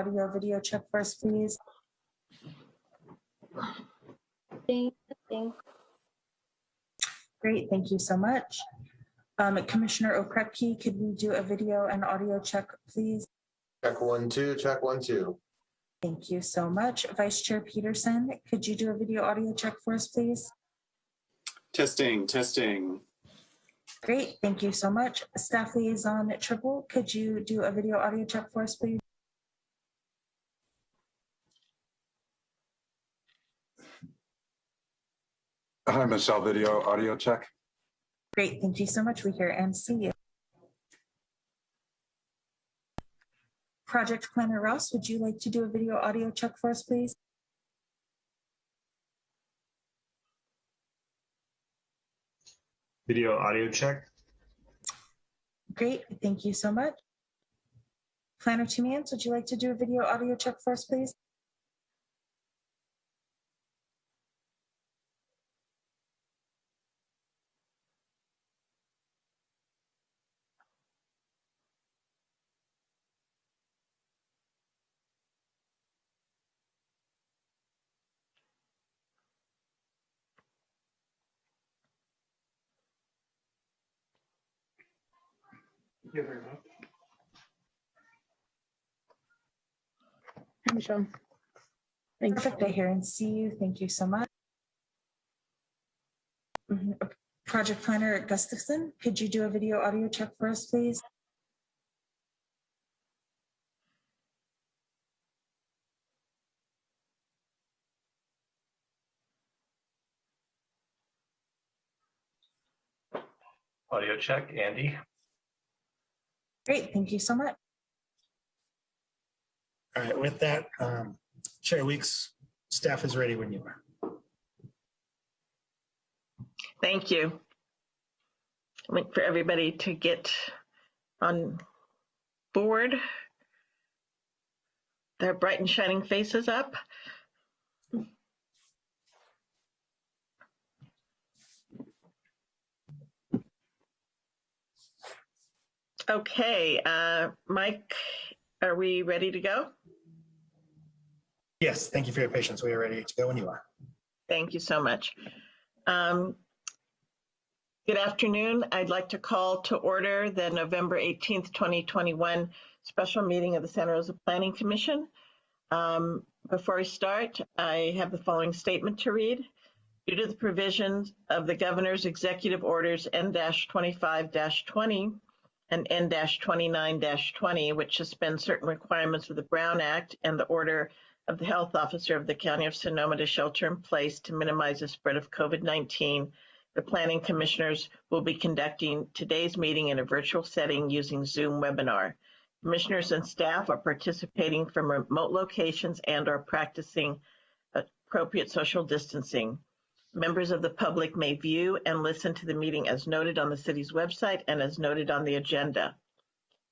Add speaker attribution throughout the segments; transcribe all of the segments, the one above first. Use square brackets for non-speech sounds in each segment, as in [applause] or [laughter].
Speaker 1: audio video check for us, please?
Speaker 2: Thank, thank,
Speaker 1: Great, thank you so much. Um, Commissioner Okrepkie, could we do a video and audio check, please?
Speaker 3: Check one, two, check one, two.
Speaker 1: Thank you so much. Vice Chair Peterson, could you do a video audio check for us, please?
Speaker 4: Testing, testing.
Speaker 1: Great, thank you so much. Staff Liaison Trippel, could you do a video audio check for us, please?
Speaker 5: Hi, Michelle, video, audio check.
Speaker 1: Great, thank you so much. We hear and see you. Project Planner Ross, would you like to do a video audio check for us, please?
Speaker 6: Video audio check.
Speaker 1: Great, thank you so much. Planner Tumians, would you like to do a video audio check for us, please?
Speaker 2: Hi, Michelle. Thanks.
Speaker 1: Perfect, I hear and see you. Thank you so much. Mhm. Project Planner at Gustafson, could you do a video audio check for us, please?
Speaker 6: Audio check, Andy.
Speaker 1: Great, thank you so much.
Speaker 7: All right, with that, um, Chair Weeks, staff is ready when you are.
Speaker 8: Thank you. I Wait for everybody to get on board. Their bright and shining faces up. Okay, uh, Mike, are we ready to go?
Speaker 7: Yes, thank you for your patience. We are ready to go when you are.
Speaker 8: Thank you so much. Um, Good afternoon. I'd like to call to order the November 18th, 2021 special meeting of the Santa Rosa Planning Commission. Um, Before we start, I have the following statement to read. Due to the provisions of the governor's executive orders N-25-20 and N-29-20, which suspend certain requirements of the Brown Act and the order of the health officer of the County of Sonoma to shelter in place to minimize the spread of COVID-19, the planning commissioners will be conducting today's meeting in a virtual setting using Zoom webinar. Commissioners and staff are participating from remote locations and are practicing appropriate social distancing. Members of the public may view and listen to the meeting as noted on the city's website and as noted on the agenda.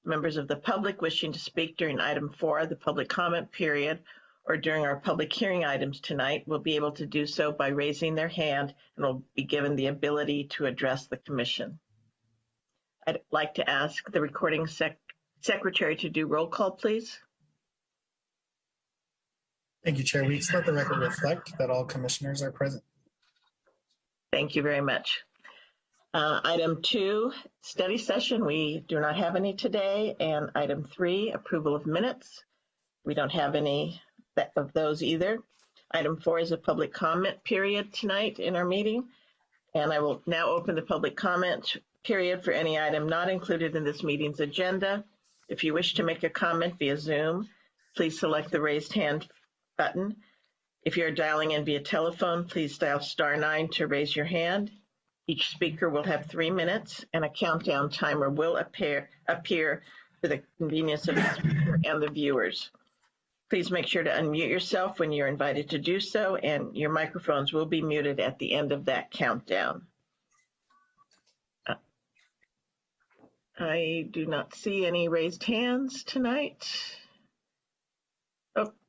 Speaker 8: Members of the public wishing to speak during item four, the public comment period, or during our public hearing items tonight will be able to do so by raising their hand and will be given the ability to address the commission. I'd like to ask the recording sec secretary to do roll call, please.
Speaker 7: Thank you, Chair Weeks. Let the record reflect that all commissioners are present.
Speaker 8: Thank you very much. Uh, item two, study session. We do not have any today. And item three, approval of minutes. We don't have any of those either. Item four is a public comment period tonight in our meeting. And I will now open the public comment period for any item not included in this meeting's agenda. If you wish to make a comment via Zoom, please select the raised hand button. If you're dialing in via telephone, please dial star nine to raise your hand. Each speaker will have three minutes and a countdown timer will appear, appear for the convenience of the speaker and the viewers. Please make sure to unmute yourself when you're invited to do so, and your microphones will be muted at the end of that countdown. I do not see any raised hands tonight.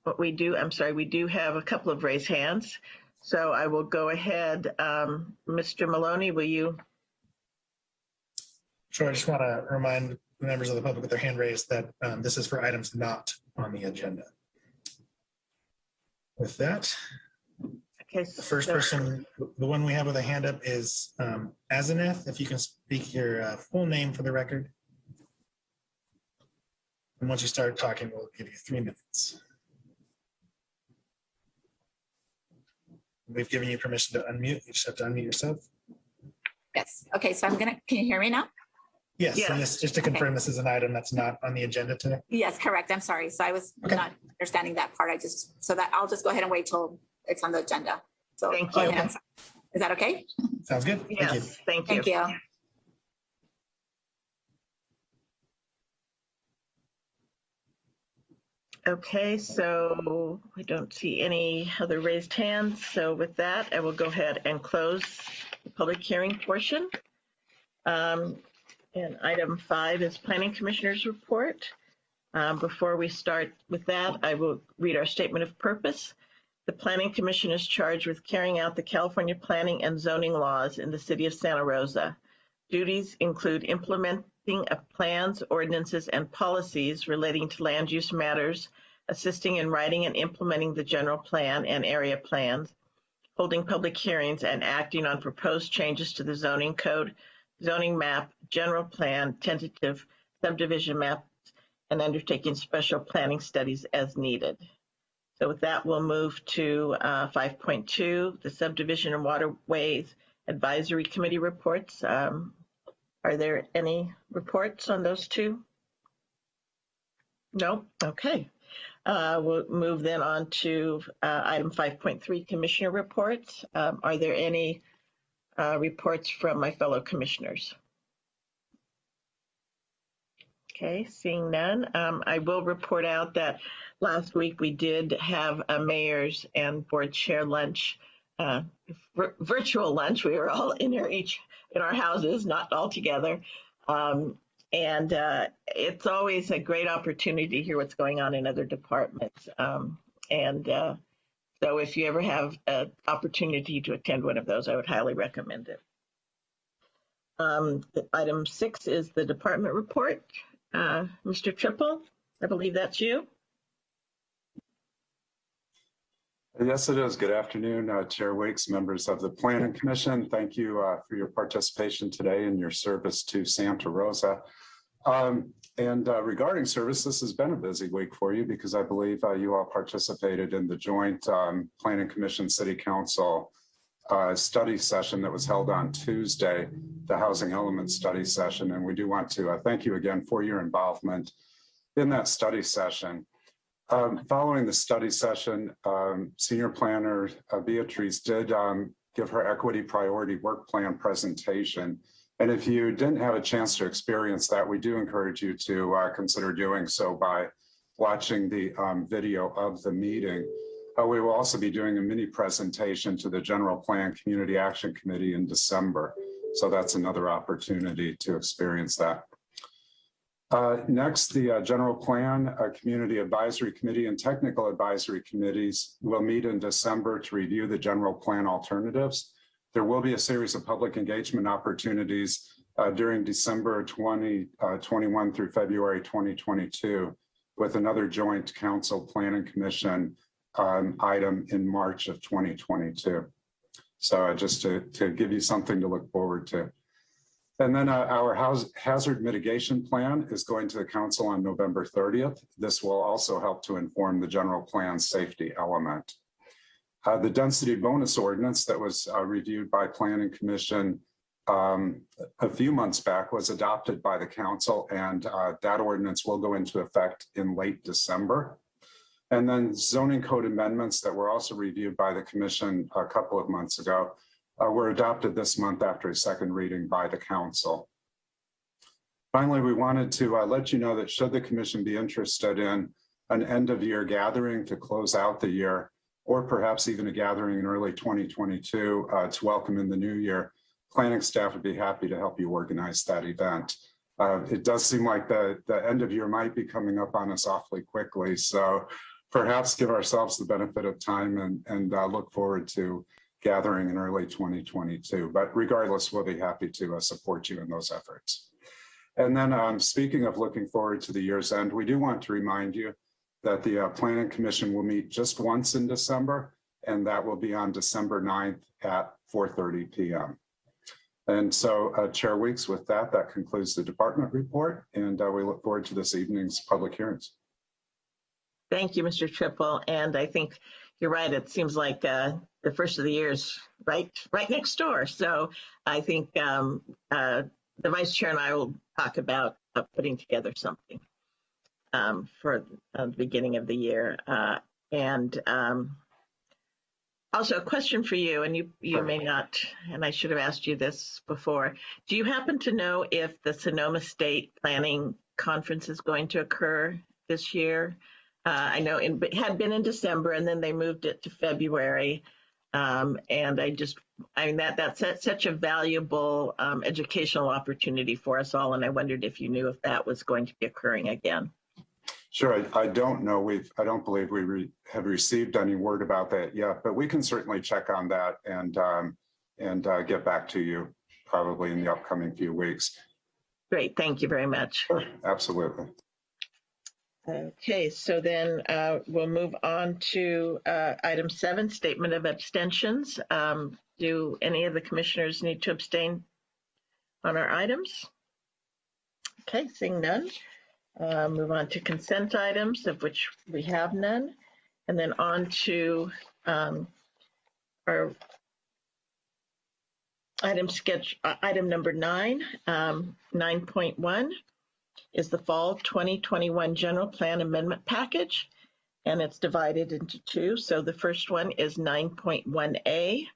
Speaker 8: But we do, I'm sorry, we do have a couple of raised hands. So I will go ahead. Um, Mr. Maloney, will you?
Speaker 7: Sure, I just want to remind members of the public with their hand raised that um, this is for items not on the agenda. With that,
Speaker 8: Okay.
Speaker 7: the first
Speaker 8: so-
Speaker 7: person, the one we have with a hand up is um, Azaneth. If you can speak your uh, full name for the record. And once you start talking, we'll give you three minutes. We've given you permission to unmute. You just have to unmute yourself.
Speaker 9: Yes. Okay, so I'm gonna, can you hear me now?
Speaker 7: Yes,
Speaker 8: Yes.
Speaker 7: and this, just to confirm, this is an item that's not on the agenda today.
Speaker 9: Yes, correct. I'm sorry. So I was
Speaker 7: Okay.
Speaker 9: not understanding that part. I just, so that I'll just go ahead and wait till it's on the agenda. So.
Speaker 8: Thank you.
Speaker 9: ahead. Is that okay?
Speaker 7: Sounds good? Thank you.
Speaker 8: Thank you.
Speaker 9: Thank you.
Speaker 8: Okay, so we don't see any other raised hands. So with that, I will go ahead and close the public hearing portion. Um, And item five is Planning Commissioners Report. Um, Before we start with that, I will read our statement of purpose. The Planning Commission is charged with carrying out the California planning and zoning laws in the city of Santa Rosa. Duties include implementing of plans, ordinances, and policies relating to land use matters, assisting in writing and implementing the general plan and area plans, holding public hearings and acting on proposed changes to the zoning code, zoning map, general plan, tentative subdivision maps, and undertaking special planning studies as needed. So with that, we'll move to uh, 5.2, the subdivision and waterways advisory committee reports. Um, Are there any reports on those two? No? Okay. Uh, We'll move then on to uh, item 5.3, commissioner reports. Um, Are there any uh, reports from my fellow commissioners? Okay, seeing none, um, I will report out that last week we did have a mayor's and board chair lunch, uh, vir- virtual lunch. We were all in our each in our houses, not all together. Um, and uh, it's always a great opportunity to hear what's going on in other departments. Um, and uh, so if you ever have an opportunity to attend one of those, I would highly recommend it. Um, item six is the department report. Uh, Mr. Trippel, I believe that's you.
Speaker 5: Yes, it is. Good afternoon, uh, Chair Weeks, members of the Planning Commission. Thank you uh, for your participation today and your service to Santa Rosa. Um, And uh, regarding service, this has been a busy week for you because I believe uh, you all participated in the joint um, Planning Commission City Council uh, study session that was held on Tuesday, the Housing Element Study Session. And we do want to uh, thank you again for your involvement in that study session. Um, following the study session, um, senior planner uh, Beatrice did um, give her equity priority work plan presentation. And if you didn't have a chance to experience that, we do encourage you to uh, consider doing so by watching the um, video of the meeting. Uh, we will also be doing a mini presentation to the General Plan Community Action Committee in December. So that's another opportunity to experience that. Uh, Next, the uh, General Plan, uh, Community Advisory Committee and Technical Advisory Committees will meet in December to review the general plan alternatives. There will be a series of public engagement opportunities uh, during December 2021 through February 2022 with another joint council planning commission um, item in March of 2022. So uh, just to, to give you something to look forward to. And then uh, our house hazard mitigation plan is going to the council on November 30th. This will also help to inform the general plan safety element. Uh, the density bonus ordinance that was uh, reviewed by planning commission um, a few months back was adopted by the council and uh, that ordinance will go into effect in late December. And then zoning code amendments that were also reviewed by the commission a couple of months ago uh, were adopted this month after a second reading by the council. Finally, we wanted to uh, let you know that should the commission be interested in an end of year gathering to close out the year, or perhaps even a gathering in early 2022 uh, to welcome in the new year, planning staff would be happy to help you organize that event. Uh, it does seem like the, the end of year might be coming up on us awfully quickly. So perhaps give ourselves the benefit of time and, and uh, look forward to gathering in early 2022. But regardless, we'll be happy to uh, support you in those efforts. And then um, speaking of looking forward to the year's end, we do want to remind you that the uh, Planning Commission will meet just once in December, and that will be on December 9th at 4:30 PM. And so uh, Chair Weeks, with that, that concludes the department report, and uh, we look forward to this evening's public hearings.
Speaker 8: Thank you, Mr. Trippel. And I think you're right. It seems like uh, the first of the year is right, right next door. So I think um, uh, the vice chair and I will talk about uh, putting together something um, for uh, the beginning of the year. Uh, and um, also a question for you, and you, you may not, and I should have asked you this before. Do you happen to know if the Sonoma State Planning Conference is going to occur this year? Uh, I know it had been in December and then they moved it to February. Um, and I just, I mean, that, that's such- such a valuable um, educational opportunity for us all. And I wondered if you knew if that was going to be occurring again.
Speaker 5: Sure, I, I don't know, we've, I don't believe we re- have received any word about that yet, but we can certainly check on that and, um, and uh, get back to you probably in the upcoming few weeks.
Speaker 8: Great, thank you very much.
Speaker 5: Sure, absolutely.
Speaker 8: Okay, so then uh, we'll move on to uh, item seven, statement of abstentions. Um, Do any of the commissioners need to abstain on our items? Okay, seeing none. Uh, Move on to consent items, of which we have none. And then on to um, our item sketch, uh, item number nine, um, 9.1 is the Fall 2021 General Plan Amendment Package, and it's divided into two. So the first one is 9.1A.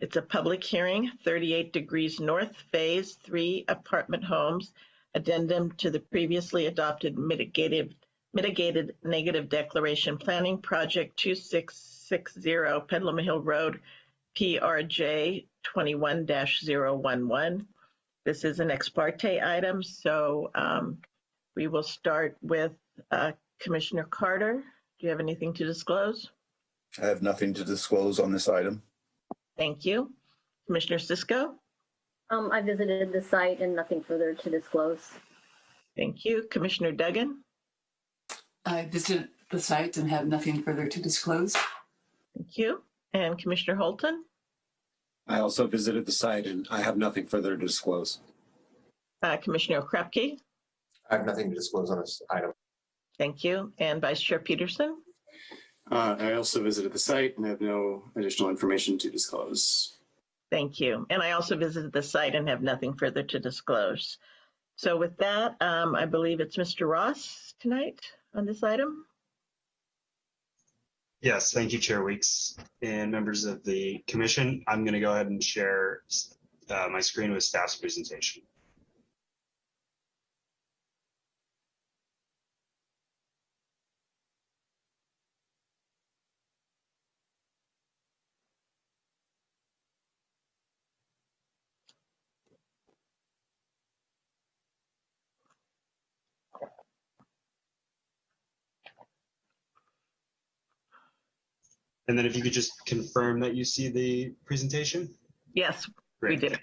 Speaker 8: It's a public hearing, 38 Degrees North Phase 3 Apartment Homes, addendum to the previously adopted mitigated, mitigated negative declaration planning project 2660 Petaluma Hill Road, PRJ 21-011. This is an ex parte item, so um, we will start with uh, Commissioner Carter. Do you have anything to disclose?
Speaker 10: I have nothing to disclose on this item.
Speaker 8: Thank you. Commissioner Cisco?
Speaker 2: Um, I visited the site and nothing further to disclose.
Speaker 8: Thank you. Commissioner Duggan?
Speaker 11: I visited the site and have nothing further to disclose.
Speaker 8: Thank you. And Commissioner Holton?
Speaker 12: I also visited the site and I have nothing further to disclose.
Speaker 8: Uh, Commissioner Krupke?
Speaker 3: I have nothing to disclose on this item.
Speaker 8: Thank you. And Vice Chair Peterson?
Speaker 4: Uh, I also visited the site and have no additional information to disclose.
Speaker 8: Thank you. And I also visited the site and have nothing further to disclose. So with that, um, I believe it's Mr. Ross tonight on this item.
Speaker 6: Yes, thank you, Chair Weeks and members of the commission. I'm going to go ahead and share uh, my screen with staff's presentation. And then if you could just confirm that you see the presentation?
Speaker 8: Yes, we
Speaker 6: Great.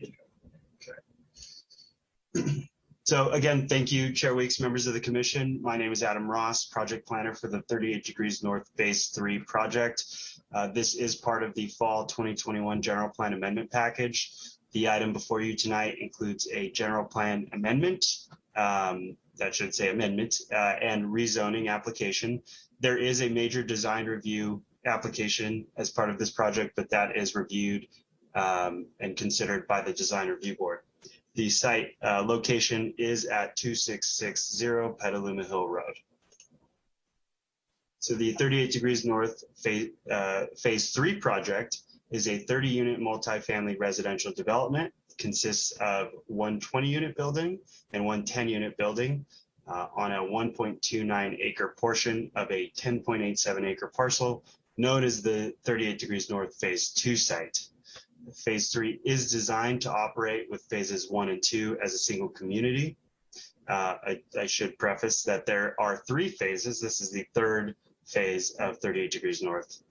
Speaker 8: Okay. [clears throat]
Speaker 6: So again, thank you, Chair Weeks, members of the commission. My name is Adam Ross, project planner for the 38 Degrees North Phase 3 project. Uh, This is part of the Fall 2021 General Plan Amendment Package. The item before you tonight includes a general plan amendment, um, that should say amendment, uh, and rezoning application. There is a major design review application as part of this project, but that is reviewed um, and considered by the design review board. The site uh, location is at 2660 Petaluma Hill Road. So the 38 degrees north phase, uh, phase three project is a 30 unit multifamily residential development. Consists of one 20 unit building and one 10 unit building uh, on a 1.29 acre portion of a 10.87 acre parcel known as the 38 degrees north phase two site. Phase three is designed to operate with phases one and two as a single community. Uh, I, I should preface that there are three phases. This is the third phase of 38 degrees north.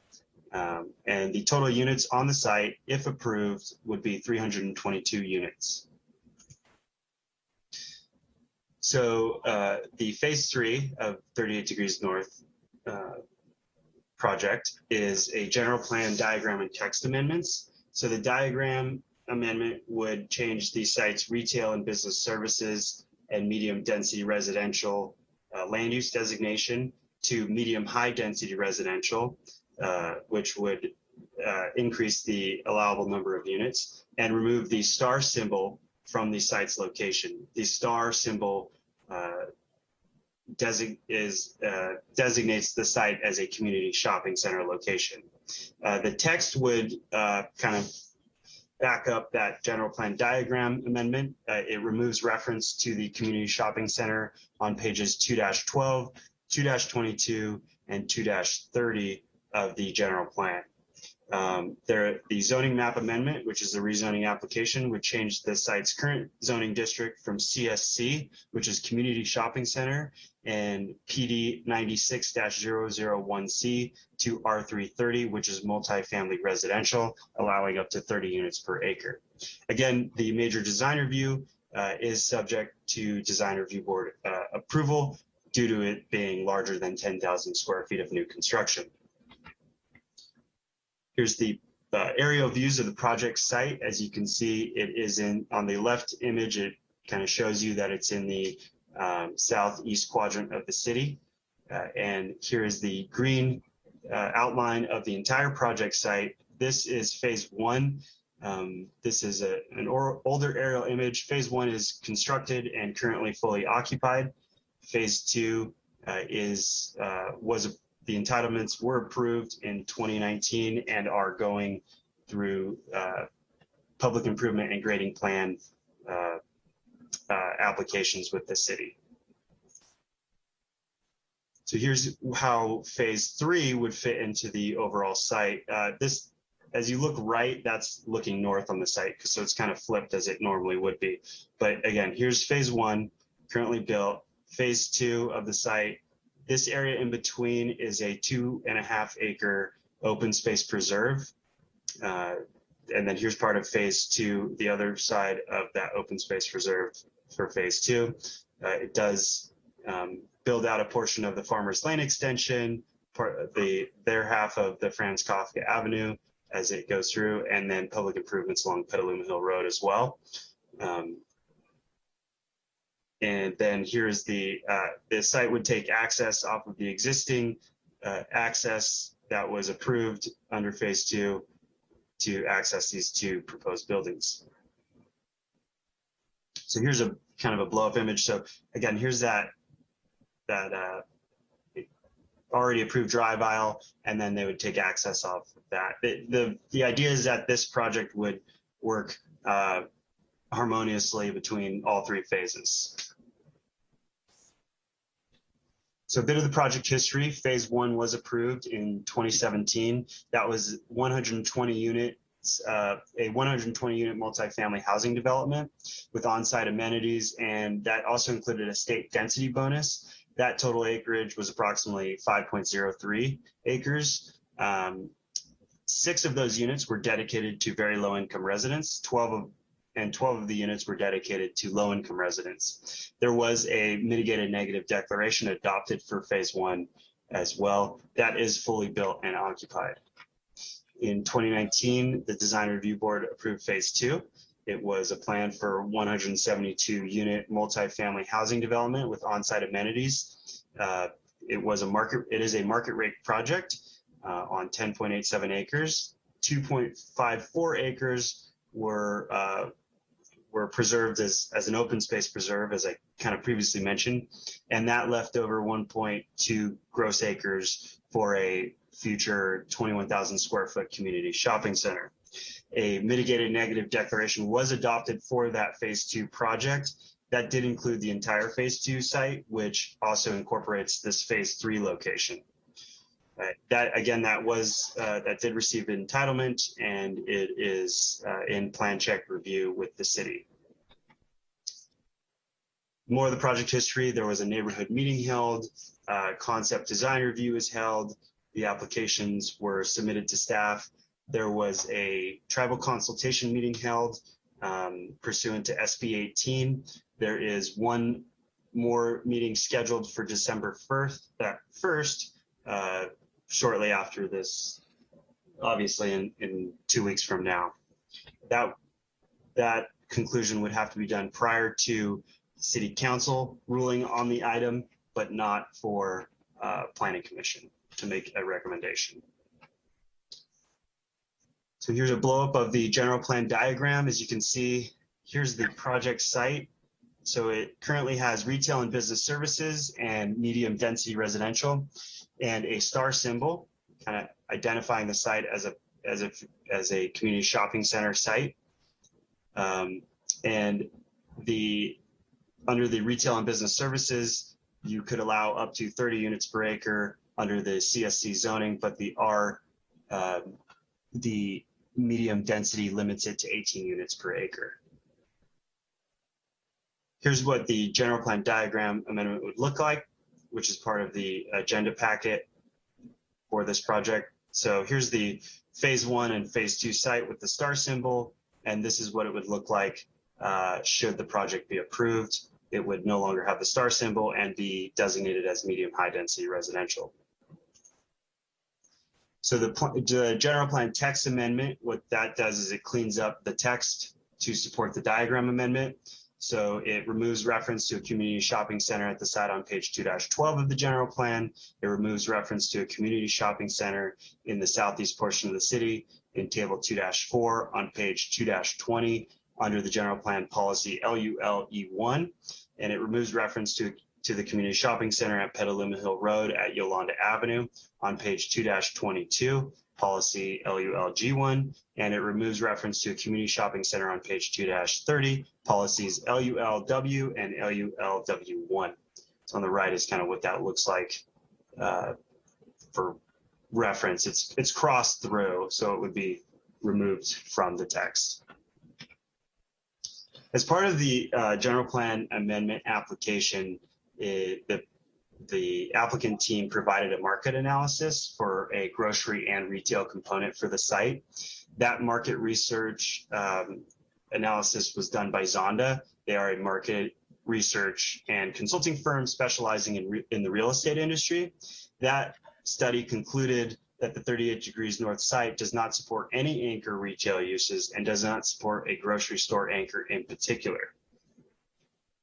Speaker 6: Um, and the total units on the site, if approved, would be 322 units. So uh, the phase three of 38 degrees north uh, project is a general plan diagram and text amendments. So the diagram amendment would change the site's retail and business services and medium density residential uh, land use designation to medium high density residential, uh, which would uh, increase the allowable number of units and remove the star symbol from the site's location. The star symbol is uh, designates the site as a community shopping center location. Uh, the text would uh, kind of back up that general plan diagram amendment. Uh, it removes reference to the community shopping center on pages 2-12, 2-22, and 2-30 of the general plan. Um, there, the zoning map amendment, which is the rezoning application, would change the site's current zoning district from CSC, which is Community Shopping Center, and PD 96-001C to R330, which is multifamily residential, allowing up to 30 units per acre. Again, the major design review uh, is subject to design review board uh, approval due to it being larger than 10,000 square feet of new construction. Here's the uh, aerial views of the project site. As you can see, it is in on the left image. It kind of shows you that it's in the um, southeast quadrant of the city. Uh, and here is the green uh, outline of the entire project site. This is phase one. Um, this is a, an or, older aerial image. Phase one is constructed and currently fully occupied. Phase two uh, is uh, was the entitlements were approved in 2019 and are going through uh, public improvement and grading plan uh, uh, applications with the city. So here's how phase three would fit into the overall site. Uh, this, as you look right, that's looking north on the site, so it's kind of flipped as it normally would be. But again, here's phase one, currently built. Phase two of the site this area in between is a two and a half acre open space preserve. Uh, and then here's part of phase two, the other side of that open space preserve for phase two. Uh, it does um, build out a portion of the Farmers Lane extension, part the their half of the Franz Kafka Avenue as it goes through, and then public improvements along Petaluma Hill Road as well. Um, and then here's the, uh, the site would take access off of the existing uh, access that was approved under phase two to access these two proposed buildings. So here's a kind of a blow up image. So again, here's that, that uh, already approved drive aisle, and then they would take access off of that. The, the, the idea is that this project would work uh, harmoniously between all three phases. So a bit of the project history, phase one was approved in 2017. That was 120 units, uh, a 120 unit multifamily housing development with on-site amenities. And that also included a state density bonus. That total acreage was approximately 5.03 acres. Um, six of those units were dedicated to very low income residents. 12 of and 12 of the units were dedicated to low income residents. There was a mitigated negative declaration adopted for phase one as well. That is fully built and occupied. In 2019, the design review board approved phase two. It was a plan for 172 unit multifamily housing development with on-site amenities. Uh, it was a market, it is a market rate project uh, on 10.87 acres. 2.54 acres were uh, were preserved as, as an open space preserve, as I kind of previously mentioned, and that left over 1.2 gross acres for a future 21,000 square foot community shopping center. A mitigated negative declaration was adopted for that phase two project. That did include the entire phase two site, which also incorporates this phase three location. Uh, that again, that was uh, that did receive entitlement, and it is uh, in plan check review with the city. More of the project history: there was a neighborhood meeting held, concept design review was held, the applications were submitted to staff. There was a tribal consultation meeting held um, pursuant to SB 18. There is one more meeting scheduled for December 1st. That first uh, shortly after this, obviously in, in two weeks from now. That, that conclusion would have to be done prior to city council ruling on the item, but not for uh, planning commission to make a recommendation. So here's a blow up of the general plan diagram. As you can see, here's the project site. So it currently has retail and business services and medium density residential and a star symbol, kind of identifying the site as a as a as a community shopping center site. Um, and the under the retail and business services, you could allow up to 30 units per acre under the CSC zoning, but the R um, the medium density limits it to 18 units per acre. Here's what the general plan diagram amendment would look like, which is part of the agenda packet for this project. So here's the phase one and phase two site with the star symbol, and this is what it would look like uh, should the project be approved. It would no longer have the star symbol and be designated as medium high density residential. So the, the general plan text amendment, what that does is it cleans up the text to support the diagram amendment. So it removes reference to a community shopping center at the site on page 2-12 of the general plan. It removes reference to a community shopping center in the southeast portion of the city in table 2-4 on page 2-20 under the general plan policy LULE1. And it removes reference to to the community shopping center at Petaluma Hill Road at Yolanda Avenue on page 2-22, policy LULG1, and it removes reference to a community shopping center on page 2-30, policies LULW and LULW1. So on the right is kind of what that looks like uh, for reference. It's, it's crossed through, so it would be removed from the text. As part of the uh, general plan amendment application, it, the, the applicant team provided a market analysis for a grocery and retail component for the site. That market research um, analysis was done by Zonda. They are a market research and consulting firm specializing in, in the real estate industry. That study concluded that the 38 degrees north site does not support any anchor retail uses and does not support a grocery store anchor in particular.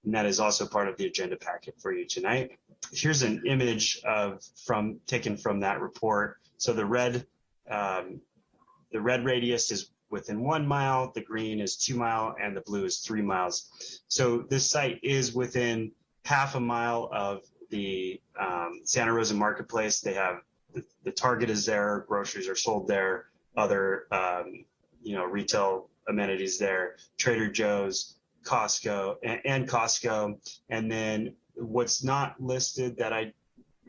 Speaker 6: And that is also part of the agenda packet for you tonight. Here's an image of from taken from that report. So the red, um, the red radius is within one mile, the green is two mile, and the blue is three miles. So this site is within half a mile of the um, Santa Rosa Marketplace. They have the, the, Target is there, groceries are sold there, other um, you know retail amenities there, Trader Joe's, Costco and, and Costco. And then what's not listed that I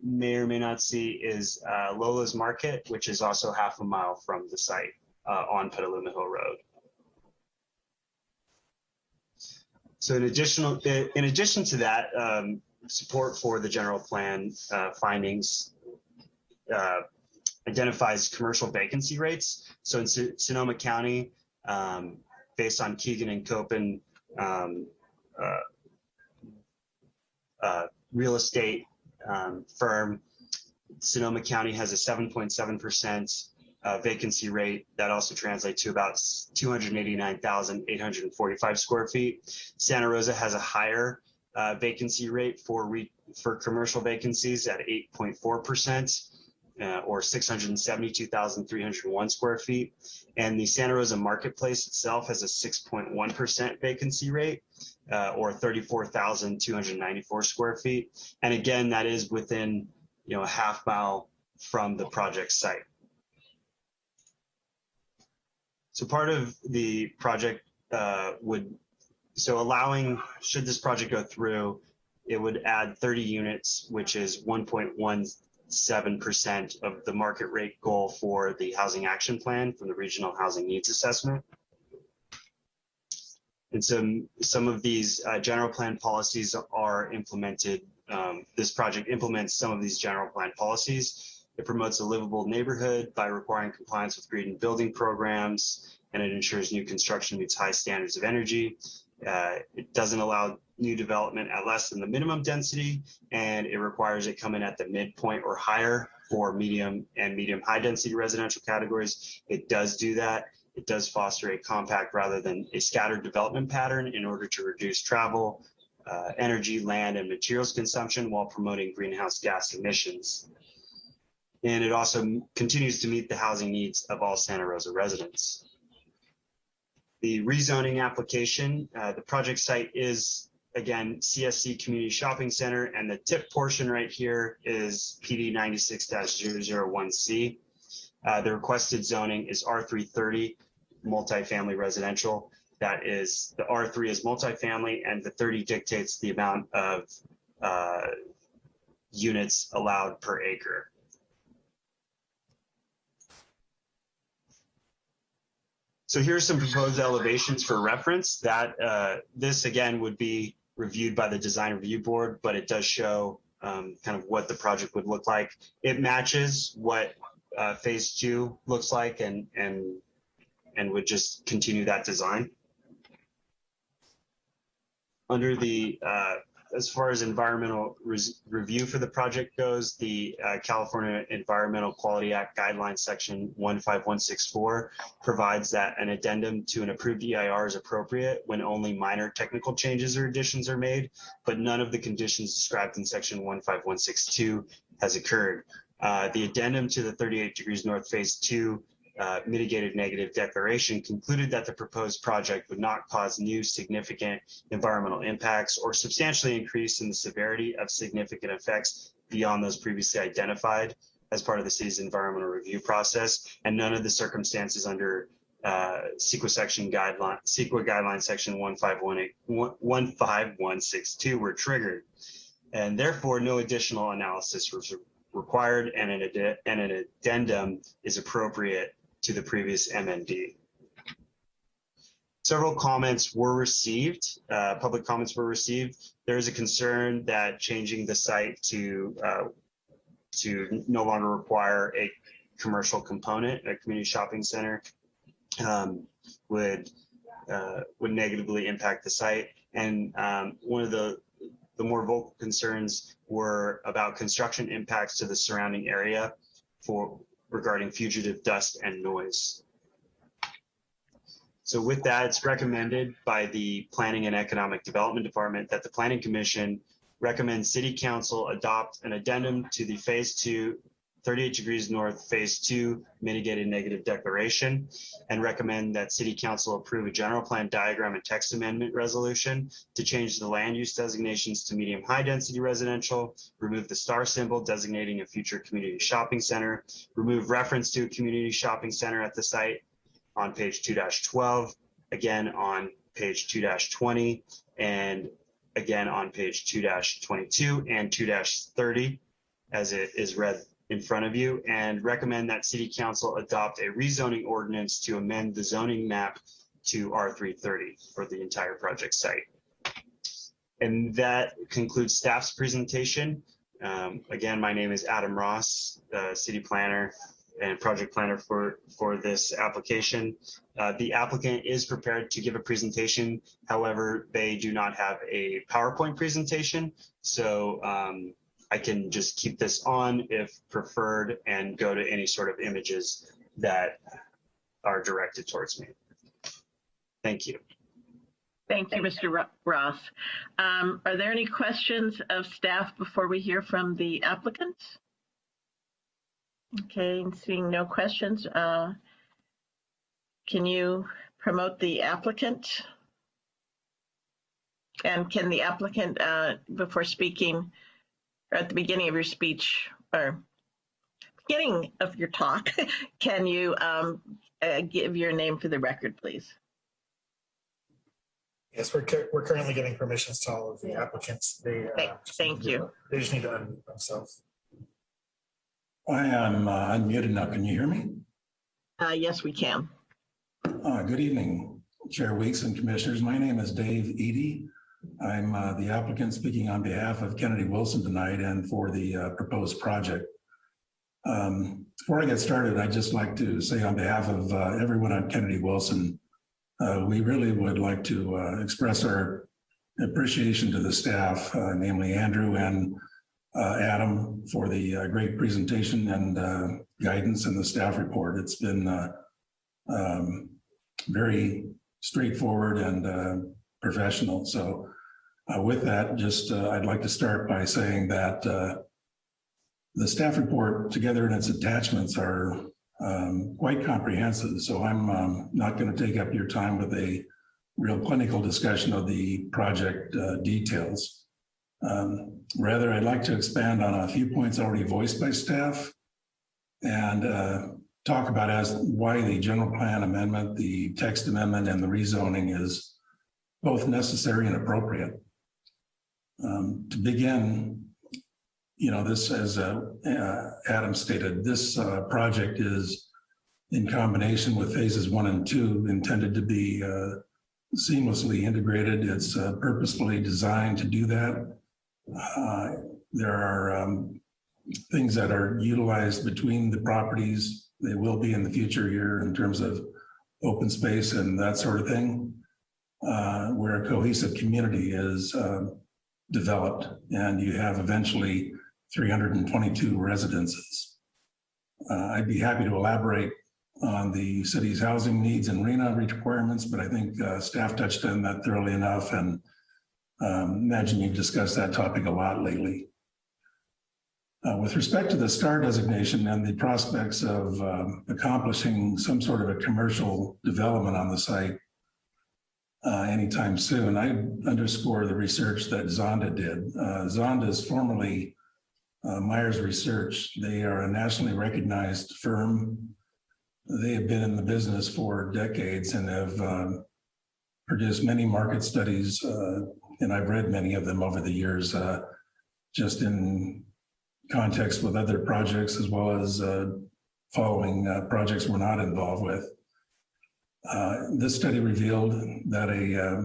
Speaker 6: may or may not see is uh, Lola's Market, which is also half a mile from the site uh, on Petaluma Hill Road. So in additional, in addition to that, um, support for the general plan uh, findings uh, identifies commercial vacancy rates. So in Sonoma County, um, based on Keegan and Coppin um, uh, uh, real estate um, firm. Sonoma County has a 7.7% uh, vacancy rate. That also translates to about 289,845 square feet. Santa Rosa has a higher uh, vacancy rate for for commercial vacancies at 8.4% uh, or 672,301 square feet. And the Santa Rosa Marketplace itself has a 6.1% vacancy rate uh, or 34,294 square feet. And again, that is within you know a half mile from the project site. So part of the project uh, would, so allowing, should this project go through, it would add 30 units, which is 1.1 7% of the market rate goal for the housing action plan from the regional housing needs assessment. And some, some of these uh, general plan policies are implemented. Um, this project implements some of these general plan policies. It promotes a livable neighborhood by requiring compliance with green building programs, and it ensures new construction meets high standards of energy. Uh, it doesn't allow new development at less than the minimum density, and it requires it come in at the midpoint or higher for medium and medium high density residential categories. It does do that. It does foster a compact rather than a scattered development pattern in order to reduce travel, uh, energy, land, and materials consumption while promoting greenhouse gas emissions. And it also continues to meet the housing needs of all Santa Rosa residents. The rezoning application, uh, the project site is, again, CSC Community Shopping Center, and the tip portion right here is PD ninety-six one C. Uh, the requested zoning is R three thirty, multifamily residential. That is, the R three is multifamily, and the thirty dictates the amount of uh, units allowed per acre. So here's some proposed elevations for reference that uh, this again would be reviewed by the design review board, but it does show um, kind of what the project would look like. It matches what uh, phase two looks like and and and would just continue that design. Under the uh, as far as environmental review for the project goes, the uh, California Environmental Quality Act guidelines section 15164 provides that an addendum to an approved EIR is appropriate when only minor technical changes or additions are made, but none of the conditions described in section 15162 has occurred. Uh, the addendum to the 38 degrees north phase two uh, mitigated negative declaration concluded that the proposed project would not cause new significant environmental impacts or substantially increase in the severity of significant effects beyond those previously identified as part of the city's environmental review process. And none of the circumstances under uh, CEQA section guideline, CEQA guideline section 15118 15162 were triggered. And therefore, no additional analysis was required and an, and an addendum is appropriate to the previous MND. Several comments were received, uh, public comments were received. There is a concern that changing the site to uh, to no longer require a commercial component, a community shopping center, um, would uh, would negatively impact the site. And um, one of the the more vocal concerns were about construction impacts to the surrounding area for regarding fugitive dust and noise. So with that, it's recommended by the Planning and Economic Development Department that the Planning Commission recommend City Council adopt an addendum to the Phase Two 38 degrees north phase two mitigated negative declaration and recommend that city council approve a general plan diagram and text amendment resolution to change the land use designations to medium high density residential, remove the star symbol designating a future community shopping center, remove reference to a community shopping center at the site on page 2-12, again on page 2-20, and again on page 2-22 and 2-30 as it is read in front of you and recommend that city council adopt a rezoning ordinance to amend the zoning map to R330 for the entire project site. And that concludes staff's presentation. Um, again, my name is Adam Ross, uh, city planner and project planner for, for this application. Uh, the applicant is prepared to give a presentation. However, they do not have a PowerPoint presentation. So um, I can just keep this on if preferred and go to any sort of images that are directed towards me. Thank you.
Speaker 8: Thank you, Mr. Ross. Um, Are there any questions of staff before we hear from the applicants? Okay, seeing no questions, uh, can you promote the applicant? And can the applicant, uh, before speaking, or at the beginning of your speech, or beginning of your talk, [laughs] can you um, uh, give your name for the record, please?
Speaker 7: Yes, we're, cur- we're currently getting permissions to all of the applicants. They, uh,
Speaker 8: Thank-
Speaker 7: just
Speaker 8: thank
Speaker 7: need to-
Speaker 8: you.
Speaker 7: They just need to unmute themselves.
Speaker 13: I am uh, unmuted now. Can you hear me?
Speaker 8: Uh, Yes, we can.
Speaker 13: Uh, Good evening, Chair Weeks and Commissioners. My name is Dave Eady. I'm uh, the applicant speaking on behalf of Kennedy Wilson tonight and for the uh, proposed project. Um, Before I get started, I'd just like to say on behalf of uh, everyone at Kennedy Wilson, uh, we really would like to uh, express our appreciation to the staff, uh, namely Andrew and Adam for the great presentation and guidance in the staff report. It's been um, very straightforward and professional. So uh, with that, just uh, I'd like to start by saying that uh, the staff report together in its attachments are um, quite comprehensive. So I'm um, not going to take up your time with a real clinical discussion of the project uh, details. Um, rather, I'd like to expand on a few points already voiced by staff and uh, talk about as why the general plan amendment, the text amendment, and the rezoning is both necessary and appropriate. Um, to begin, you know, this, as uh, uh, Adam stated, this uh, project is in combination with phases one and two intended to be uh, seamlessly integrated. It's uh, purposefully designed to do that. Uh, there are um, things that are utilized between the properties. They will be in the future here in terms of open space and that sort of thing, where a cohesive community is developed and you have eventually 322 residences. Uh, I'd be happy to elaborate on the city's housing needs and RHNA requirements, but I think uh, staff touched on that thoroughly enough and um, imagine you've discussed that topic a lot lately. Uh, with respect to the STAR designation and the prospects of um, accomplishing some sort of a commercial development on the site uh, anytime soon, I underscore the research that Zonda did. Uh, Zonda is formerly uh, Meyers Research. They are a nationally recognized firm. They have been in the business for decades and have um, produced many market studies, uh, and I've read many of them over the years, uh, just in context with other projects as well as uh, following projects we're not involved with. Uh, this study revealed that a uh,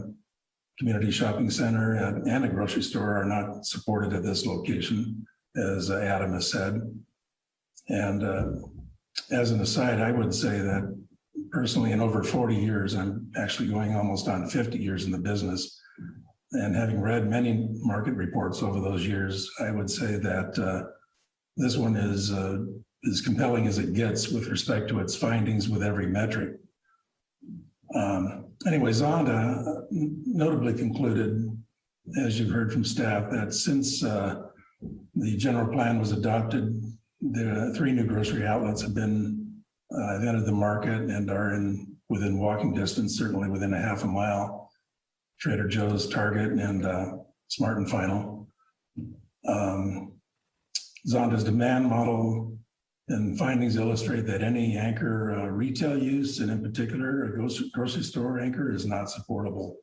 Speaker 13: community shopping center and, a grocery store are not supported at this location, as Adam has said. And uh, as an aside, I would say that personally in over 40 years, I'm actually going almost on 50 years in the business. And having read many market reports over those years, I would say that uh, this one is uh, as compelling as it gets with respect to its findings with every metric. Um, anyway, Zonda notably concluded, as you've heard from staff, that since uh, the general plan was adopted, the three new grocery outlets have been uh, have entered the market and are in within walking distance, certainly within a half a mile. Trader Joe's, Target, and uh, Smart and Final. Um, Zonda's demand model and findings illustrate that any anchor uh, retail use, and in particular, a grocery, store anchor is not supportable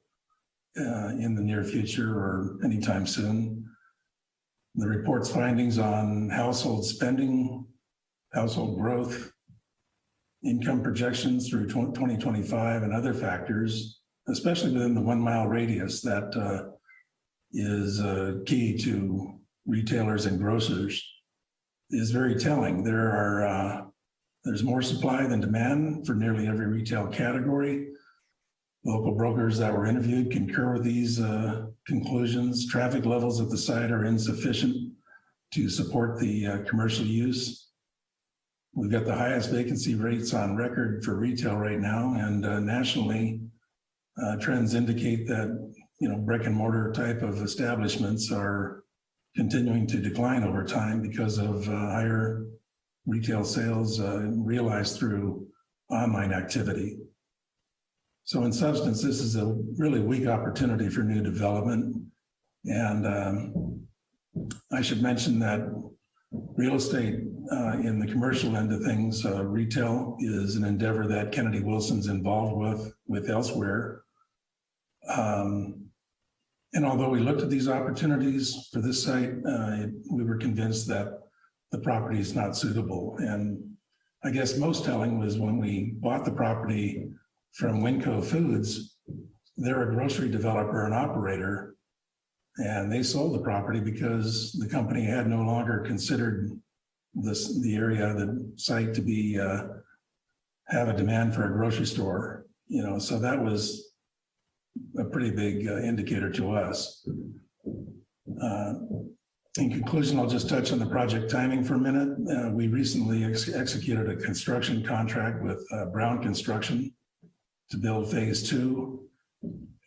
Speaker 13: uh, in the near future or anytime soon. The report's findings on household spending, household growth, income projections through 2025 and other factors, especially within the one mile radius that uh, is uh, key to retailers and grocers is very telling. There are, uh, there's more supply than demand for nearly every retail category. Local brokers that were interviewed concur with these uh, conclusions. Traffic levels at the site are insufficient to support the uh, commercial use. We've got the highest vacancy rates on record for retail right now, and uh, nationally, uh, trends indicate that you know brick and mortar type of establishments are continuing to decline over time because of uh, higher retail sales uh, realized through online activity. So in substance, this is a really weak opportunity for new development. And um, I should mention that real estate uh, in the commercial end of things, uh, retail is an endeavor that Kennedy Wilson's involved with, with elsewhere. Um, and although we looked at these opportunities for this site, uh, we were convinced that the property is not suitable. And I guess most telling was when we bought the property from WinCo Foods, they're a grocery developer and operator, and they sold the property because the company had no longer considered this the area, the site to be uh, have a demand for a grocery store. You know, so that was a pretty big uh, indicator to us. Uh, In conclusion, I'll just touch on the project timing for a minute. Uh, We recently ex- executed a construction contract with uh, Brown Construction to build phase two.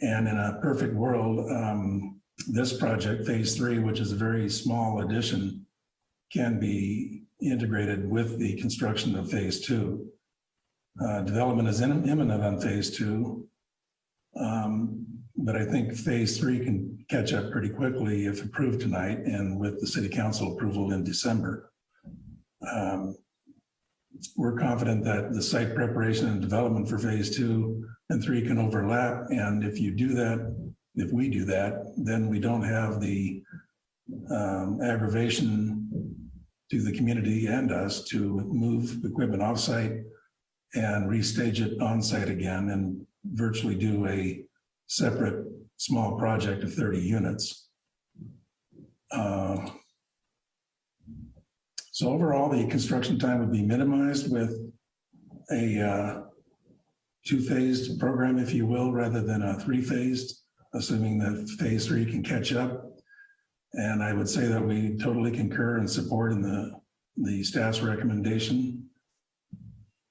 Speaker 13: And in a perfect world, um, this project, phase three, which is a very small addition, can be integrated with the construction of phase two. Uh, Development is in- imminent on phase two. Um, But I think phase three can catch up pretty quickly if approved tonight and with the city council approval in December. Um, We're confident that the site preparation and development for phase two and three can overlap. And if you do that, if we do that, then we don't have the um, aggravation to the community and us to move equipment offsite and restage it on-site again and virtually do a separate small project of 30 units. Uh, So overall, the construction time would be minimized with a uh, two-phased program, if you will, rather than a three-phased, assuming that phase three can catch up. And I would say that we totally concur and support in the, the staff's recommendation.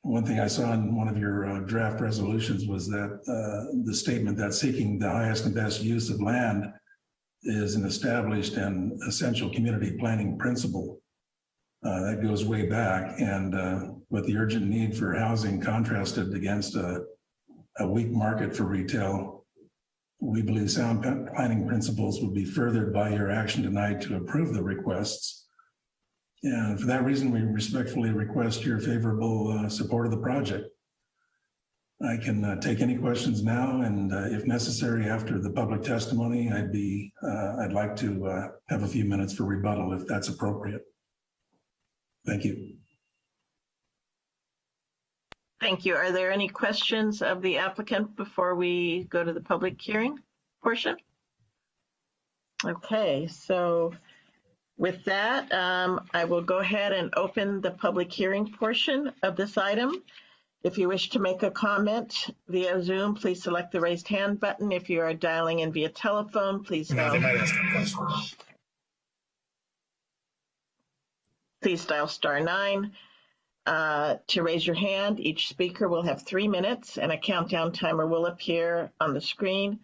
Speaker 13: One thing I saw in one of your uh, draft resolutions was that uh, the statement that seeking the highest and best use of land is an established and essential community planning principle. Uh, That goes way back and uh, with the urgent need for housing contrasted against a, a weak market for retail, we believe sound planning principles would be furthered by your action tonight to approve the requests. And for that reason, we respectfully request your favorable uh, support of the project. I can uh, take any questions now, and uh, if necessary, after the public testimony, I'd be, uh, I'd like to uh, have a few minutes for rebuttal if that's appropriate. Thank you.
Speaker 8: Thank you. Are there any questions of the applicant before we go to the public hearing portion? Okay, so with that, um, I will go ahead and open the public hearing portion of this item. If you wish to make a comment via Zoom, please select the raised hand button. If you are dialing in via telephone, please
Speaker 7: No,
Speaker 8: dial,
Speaker 7: might ask a question.
Speaker 8: please dial star nine. Uh, to raise your hand, each speaker will have three minutes and a countdown timer will appear on the screen.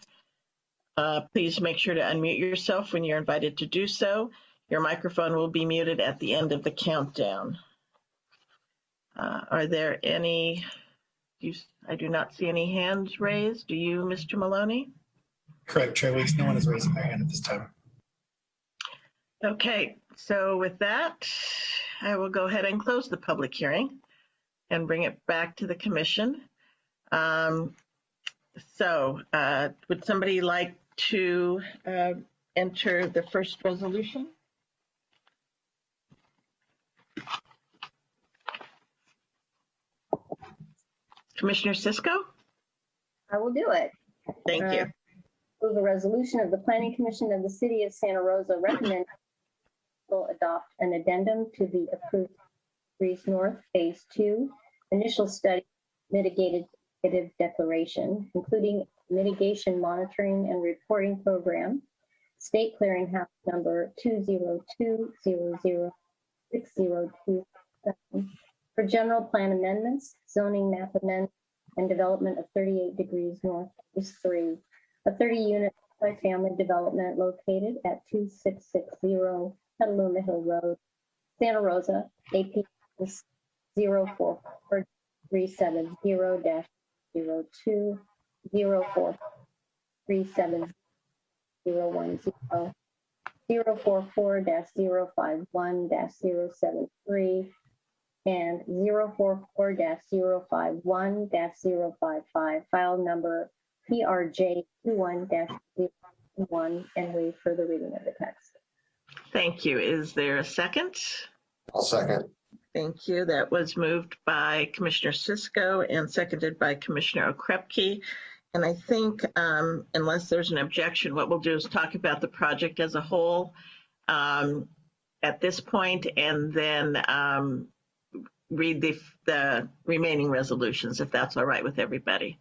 Speaker 8: Uh, please make sure to unmute yourself when you're invited to do so. Your microphone will be muted at the end of the countdown. Uh, are there any, you, I do not see any hands raised. Do you, Mr. Maloney?
Speaker 7: Correct, Chair Weeks. No one is raising their hand at this time.
Speaker 8: Okay, so with that, I will go ahead and close the public hearing and bring it back to the commission. Um, So uh, would somebody like to uh, enter the first resolution? Commissioner Cisco?
Speaker 2: I will do it.
Speaker 8: Thank you.
Speaker 2: Uh, Move a resolution of the Planning Commission of the City of Santa Rosa recommend will adopt an addendum to the approved Degrees North Phase Two initial study mitigated negative declaration, including mitigation monitoring and reporting program, state clearinghouse number two zero two zero zero six zero two seven for general plan amendments, zoning map amendment, and development of 38 degrees north is Three, a 30-unit family development located at 2660 Petaluma Hill Road, Santa Rosa, AP 04370-02, 04370-010, 044-051-073, and 044-051-055, file number PRJ 21-01, and waive further reading of the text.
Speaker 8: Thank you. Is there a second?
Speaker 3: I'll second.
Speaker 8: Thank you. That was moved by Commissioner Cisco and seconded by Commissioner Okrepkie. And I think um, unless there's an objection, what we'll do is talk about the project as a whole um, at this point and then um, read the, the remaining resolutions, if that's all right with everybody.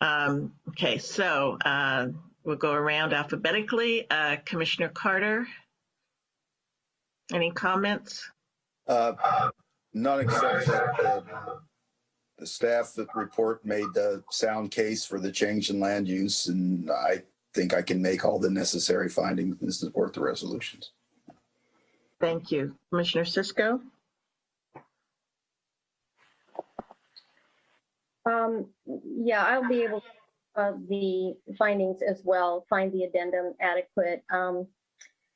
Speaker 8: Um, okay, so uh, we'll go around alphabetically. Uh, Commissioner Carter, any comments?
Speaker 10: Uh, None except that uh, the staff that report made the sound case for the change in land use, and I think I can make all the necessary findings and support the resolutions.
Speaker 8: Thank you. Commissioner Cisco?
Speaker 2: Um, yeah, I'll be able, uh, the findings as well, find the addendum adequate. Um,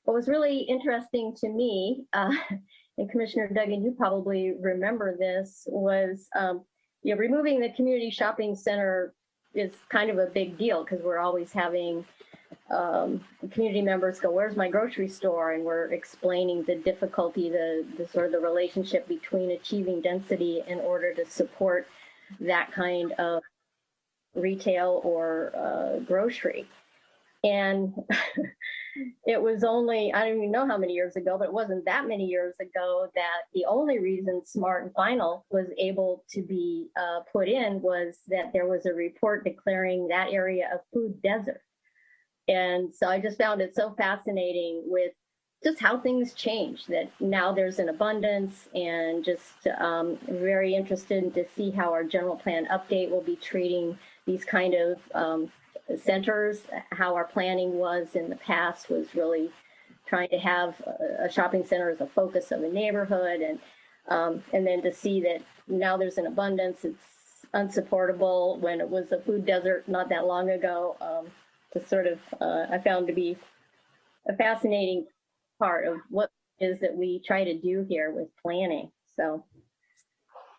Speaker 2: what was really interesting to me, uh, [laughs] and Commissioner Duggan, you probably remember this, was, um, you know, removing the community shopping center is kind of a big deal because we're always having um, community members go, where's my grocery store? And we're explaining the difficulty, the, the sort of the relationship between achieving density in order to support that kind of retail or uh, grocery. And [laughs] it was only, I don't even know how many years ago, but it wasn't that many years ago that the only reason Smart and Final was able to be uh, put in was that there was a report declaring that area a food desert. And so I just found it so fascinating with just how things change that now there's an abundance and just um, very interested to see how our general plan update will be treating these kind of um, centers, how our planning was in the past was really trying to have a, shopping center as a focus of a neighborhood and um, and then to see that now there's an abundance, it's unsupportable when it was a food desert not that long ago. Um, to sort of, uh, I found to be a fascinating part of what is that we try to do here with planning. So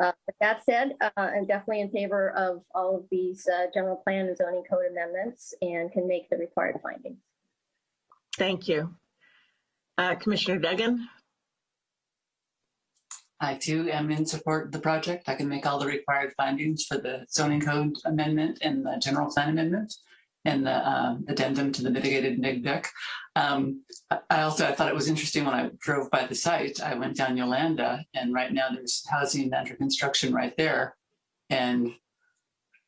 Speaker 2: uh, with that said, uh, I'm definitely in favor of all of these uh, general plan and zoning code amendments and can make the required findings.
Speaker 8: Thank you. Uh, Commissioner Duggan?
Speaker 11: I too am in support of the project. I can make all the required findings for the zoning code amendment and the general plan amendment and the um, addendum to the mitigated neg dec. Um, I- I also, I thought it was interesting when I drove by the site, I went down Yolanda and right now there's housing under construction right there. And,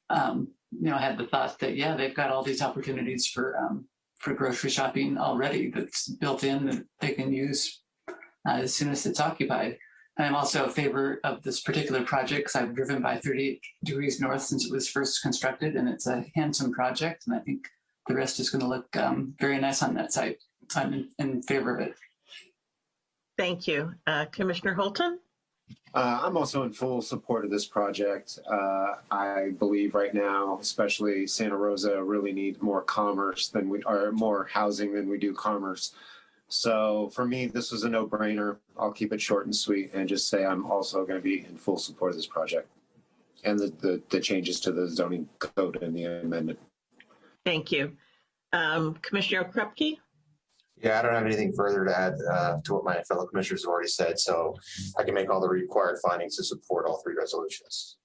Speaker 11: um, you know, I had the thought that, yeah, they've got all these opportunities for, um, for grocery shopping already that's built in that they can use uh, as soon as it's occupied. And I'm also a favor of this particular project because I've driven by 38 degrees north since it was first constructed and it's a handsome project. And I think the rest is going to look um, very nice on that site. So I'm in, in favor of it.
Speaker 8: Thank you. Uh, Commissioner Holton?
Speaker 12: Uh, I'm also in full support of this project. Uh, I believe right now, especially Santa Rosa, really needs more commerce than we, are more housing than we do commerce. So for me, this was a no-brainer. I'll keep it short and sweet and just say I'm also going to be in full support of this project and the, the, the changes to the zoning code and the amendment.
Speaker 8: Thank you. Um, Commissioner Okrepkie?
Speaker 3: Yeah, I don't have anything further to add uh, to what my fellow commissioners have already said, so I can make all the required findings to support all three resolutions.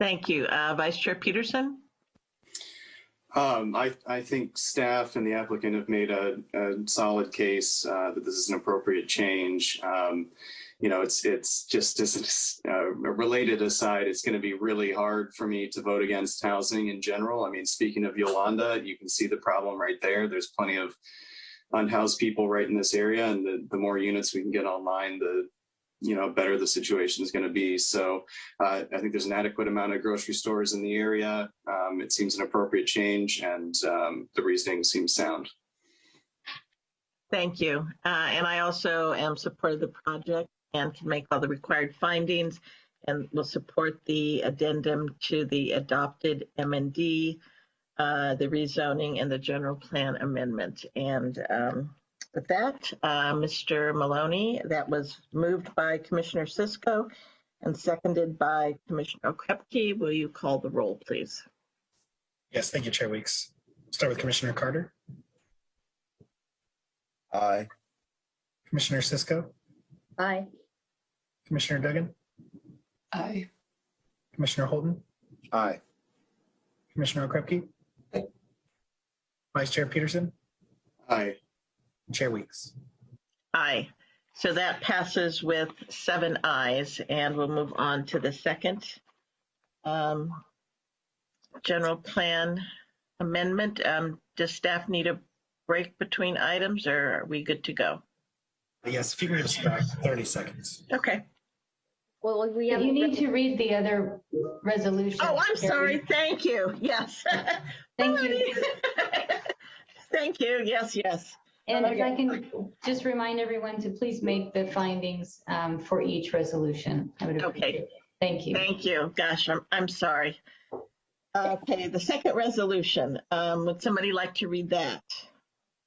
Speaker 8: Thank you. Uh, Vice Chair Peterson?
Speaker 4: Um, I, I think staff and the applicant have made a, a solid case uh, that this is an appropriate change. Um, you know, it's it's just as uh, related aside, it's going to be really hard for me to vote against housing in general. I mean, speaking of Yolanda, you can see the problem right there. There's plenty of unhoused people right in this area, and the, the more units we can get online, the you know better the situation is going to be. So uh, I think there's an adequate amount of grocery stores in the area. Um, it seems an appropriate change, and um, the reasoning seems sound.
Speaker 8: Thank you. Uh, and I also am supportive of the project and can make all the required findings and will support the addendum to the adopted MND, uh, the rezoning and the general plan amendment. And um, with that, uh, Mr. Maloney, that was moved by Commissioner Cisco and seconded by Commissioner Okrepkie. Will you call the roll, please?
Speaker 7: Yes, thank you, Chair Weeks. Start with Commissioner Carter,
Speaker 10: Aye.
Speaker 7: Commissioner Cisco,
Speaker 2: Aye.
Speaker 7: Commissioner Duggan,
Speaker 11: Aye.
Speaker 7: Commissioner Holton.
Speaker 12: Aye.
Speaker 7: Commissioner Okrepke, Vice Chair Peterson,
Speaker 4: Aye.
Speaker 7: Chair Weeks.
Speaker 8: Aye. So that passes with seven ayes, and we'll move on to the second um, general plan amendment. Um, Does staff need a break between items or are we good to go?
Speaker 7: Yes, if you can just about thirty seconds.
Speaker 8: Okay.
Speaker 2: Well, we have.
Speaker 14: You need to read the other resolution.
Speaker 8: Oh, I'm
Speaker 14: Carrie.
Speaker 8: sorry. Thank you. Yes.
Speaker 14: Thank [laughs] you. [laughs]
Speaker 8: Thank you. Yes, yes.
Speaker 14: And if I can just remind everyone to please make the findings um, for each resolution. I would appreciate it. Thank you.
Speaker 8: Thank you. Gosh, I'm, I'm sorry. Okay, the second resolution, um, would somebody like to read that?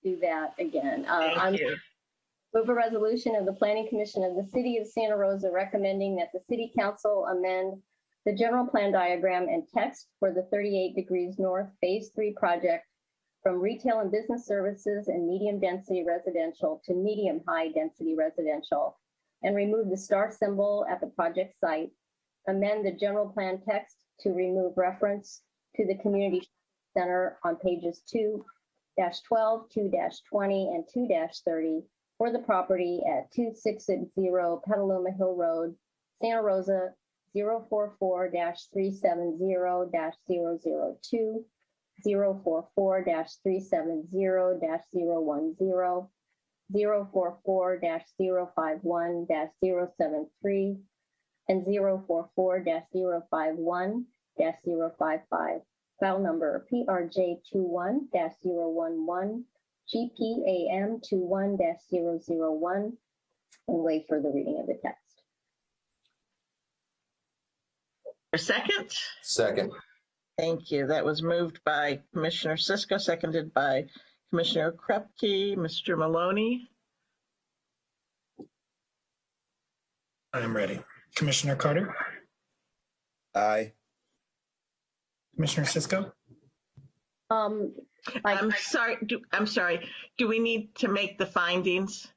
Speaker 2: Do that again. Uh, I'm
Speaker 8: Thank you.
Speaker 2: Move a resolution of the Planning Commission of the City of Santa Rosa recommending that the city council amend the general plan diagram and text for the 38 Degrees North Phase 3 project from retail and business services and medium density residential to medium high density residential and remove the star symbol at the project site. Amend the general plan text to remove reference to the community center on pages 2 12, 2 20, and 2 30 for the property at 2660 Petaluma Hill Road, Santa Rosa 044-370-002, 044-370-010, 044-051-073, and 044-051-055. File number PRJ 21-011, GPAM 21-001, and wait for the reading of the text.
Speaker 8: A second?
Speaker 3: Second.
Speaker 8: Thank you. That was moved by Commissioner Cisco, seconded by Commissioner Okrepkie. Mr. Maloney?
Speaker 7: I'm ready. Commissioner Carter,
Speaker 10: Aye.
Speaker 7: Commissioner Cisco,
Speaker 2: Um,
Speaker 8: I'm sorry, do, I'm sorry. Do we need to make the findings?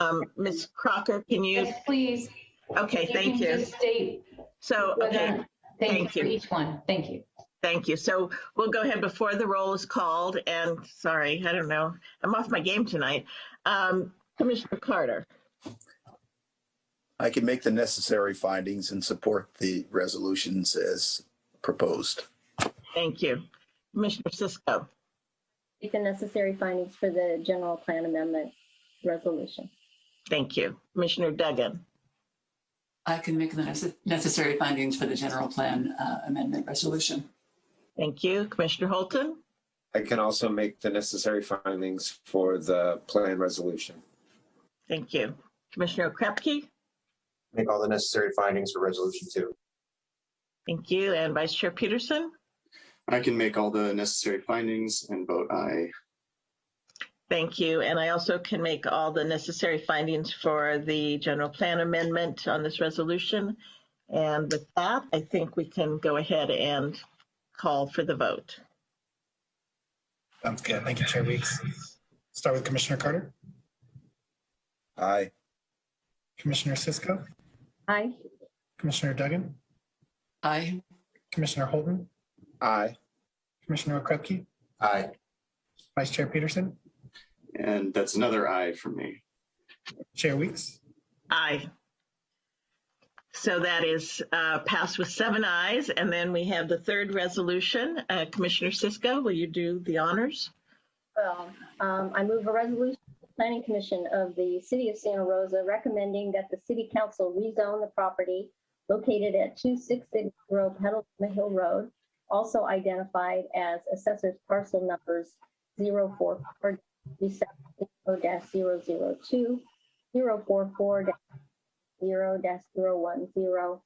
Speaker 8: Um, Ms. Crocker, can you?
Speaker 14: Yes, please.
Speaker 8: Okay, thank you.
Speaker 14: State.
Speaker 8: So, okay,
Speaker 14: Thank
Speaker 8: thank
Speaker 14: you for each one. Thank you.
Speaker 8: Thank you. So we'll go ahead before the roll is called and sorry, I don't know. I'm off my game tonight. Um, Commissioner Carter,
Speaker 10: I can make the necessary findings and support the resolutions as proposed.
Speaker 8: thank you. Commissioner Cisco,
Speaker 2: make the necessary findings for the general plan amendment resolution.
Speaker 8: thank you. Commissioner Duggan,
Speaker 11: I can make the necessary findings for the general plan uh, amendment resolution.
Speaker 8: Thank you. Commissioner Holton,
Speaker 12: I can also make the necessary findings for the plan resolution.
Speaker 8: thank you. Commissioner Okrepkie,
Speaker 3: Make all the necessary findings for resolution two.
Speaker 8: thank you. And Vice Chair Peterson,
Speaker 4: I can make all the necessary findings and vote aye.
Speaker 8: thank you. And I also can make all the necessary findings for the general plan amendment on this resolution. And with that, I think we can go ahead and call for the vote.
Speaker 7: sounds good. Thank you, Chair Weeks. Start with Commissioner Carter,
Speaker 10: Aye.
Speaker 7: Commissioner Cisco,
Speaker 2: Aye.
Speaker 7: Commissioner Duggan,
Speaker 11: Aye.
Speaker 7: Commissioner Holton.
Speaker 12: Aye.
Speaker 7: Commissioner Okrepkie,
Speaker 3: Aye.
Speaker 7: Vice Chair Peterson,
Speaker 4: And that's another aye for me.
Speaker 7: Chair Weeks.
Speaker 8: Aye. So that is uh, passed with seven ayes. And then we have the third resolution. Uh, Commissioner Cisco, will you do the honors?
Speaker 2: Well, um, I move a resolution, of the Planning Commission of the City of Santa Rosa recommending that the city council rezone the property located at 2660 Petaluma Hill Road, also identified as assessor's parcel numbers 044 002 044 0 010 044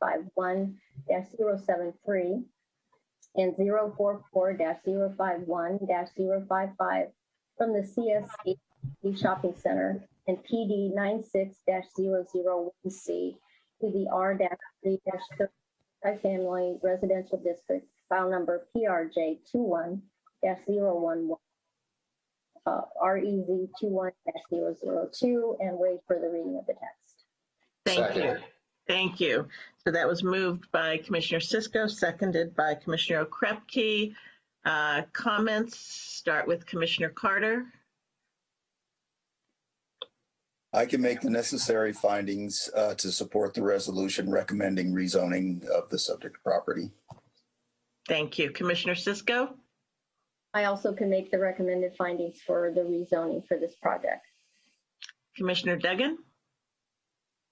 Speaker 2: 051 073 and 044-051-055 from the CSC Shopping Center and PD 96-001C to the R-3-30 Family Residential District, file number PRJ 21-011, uh, REZ 21-002, and wait for the reading of the text.
Speaker 8: Thank you. Thank you. So that was moved by Commissioner Cisco, seconded by Commissioner Okrepkie. Uh, Comments, start with Commissioner Carter.
Speaker 10: I can make the necessary findings uh, to support the resolution recommending rezoning of the subject property.
Speaker 8: Thank you. Commissioner Cisco?
Speaker 2: I also can make the recommended findings for the rezoning for this project.
Speaker 8: Commissioner Duggan?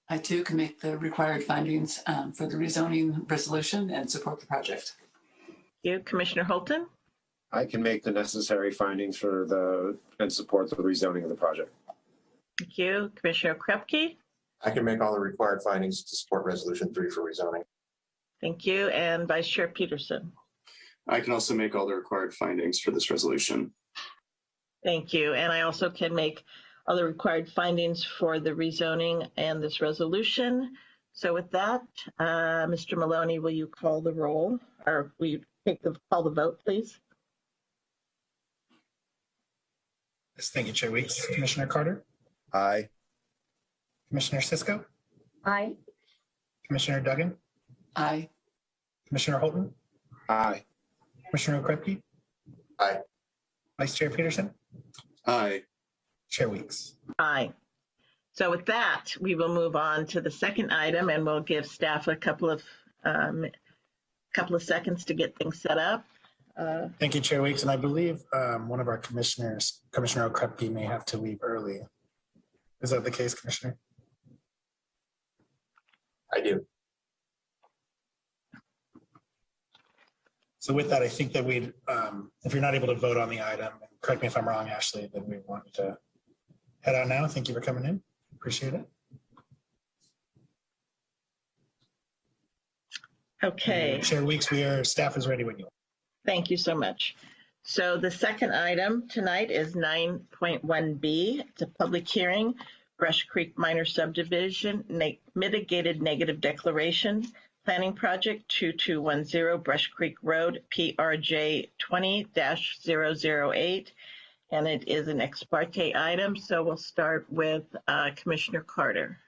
Speaker 11: I too can make the required findings um, for the rezoning resolution and support the project.
Speaker 8: Thank You, Commissioner Holton?
Speaker 12: I can make the necessary findings for the, and support the rezoning of the project.
Speaker 8: Thank you. Commissioner Okrepkie?
Speaker 3: I can make all the required findings to support resolution three for rezoning.
Speaker 8: Thank you. And Vice Chair Peterson?
Speaker 4: I can also make all the required findings for this resolution.
Speaker 8: Thank you. And I also can make all the required findings for the rezoning and this resolution. So with that, uh, Mr. Maloney, will you call the roll or will you take the, call the vote, please?
Speaker 7: Yes, thank you, Chair Weeks. Commissioner Carter,
Speaker 10: Aye.
Speaker 7: Commissioner Cisco,
Speaker 2: Aye.
Speaker 7: Commissioner Duggan,
Speaker 11: Aye.
Speaker 7: Commissioner Holton,
Speaker 12: Aye.
Speaker 7: Commissioner Okrepkie.
Speaker 3: Aye.
Speaker 7: Vice Chair Peterson,
Speaker 4: Aye.
Speaker 7: Chair Weeks.
Speaker 8: Aye. So with that, we will move on to the second item and we'll give staff a couple of, um, couple of seconds to get things set up. Uh,
Speaker 7: Thank you, Chair Weeks. And I believe um, one of our commissioners, Commissioner Okrepkie, may have to leave early. Is that the case, Commissioner?
Speaker 3: I do.
Speaker 7: So with that, I think that we, um, if you're not able to vote on the item, correct me if I'm wrong, Ashley, then we want to head out now. Thank you for coming in. Appreciate it.
Speaker 8: Okay.
Speaker 7: Chair Weeks, we are, staff is ready when you are.
Speaker 8: Thank you so much. So the second item tonight is 9.1B. It's a public hearing, Brush Creek Minor Subdivision ne- Mitigated Negative Declaration Planning Project 2210 Brush Creek Road, PRJ 20-008. And it is an ex parte item, so we'll start with uh, Commissioner Carter.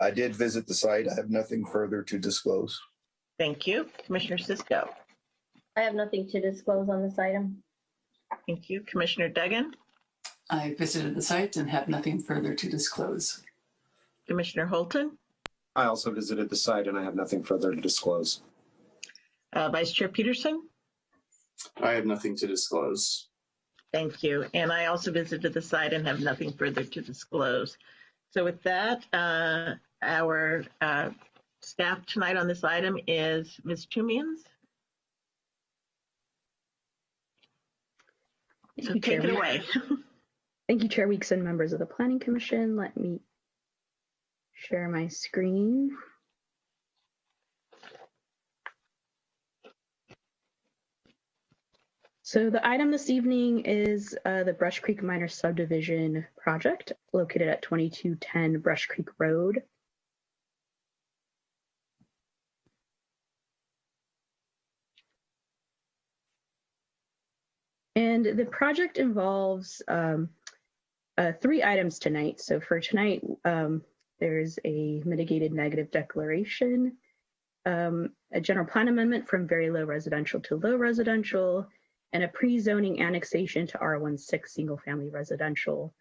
Speaker 10: I did visit the site. I have nothing further to disclose.
Speaker 8: Thank you. Commissioner Cisco.
Speaker 2: I have nothing to disclose on this item.
Speaker 8: Thank you. Commissioner Duggan.
Speaker 11: I visited the site and have nothing further to disclose.
Speaker 8: Commissioner Holton.
Speaker 12: I also visited the site and I have nothing further to disclose.
Speaker 8: Uh, Vice Chair Peterson.
Speaker 4: I have nothing to disclose.
Speaker 8: Thank you. And I also visited the site and have nothing further to disclose. So with that, uh, our uh, staff tonight on this item is Ms. Chumians. So
Speaker 15: you,
Speaker 8: take
Speaker 15: Chair
Speaker 8: it away. [laughs]
Speaker 15: Thank you, Chair Weeks and members of the Planning Commission. Let me share my screen. So the item this evening is uh, the Brush Creek Minor Subdivision project located at 2210 Brush Creek Road. And the project involves um, uh, three items tonight. So for tonight, um, there's a mitigated negative declaration, um, a general plan amendment from very low residential to low residential, and a pre-zoning annexation to R16 single family residential.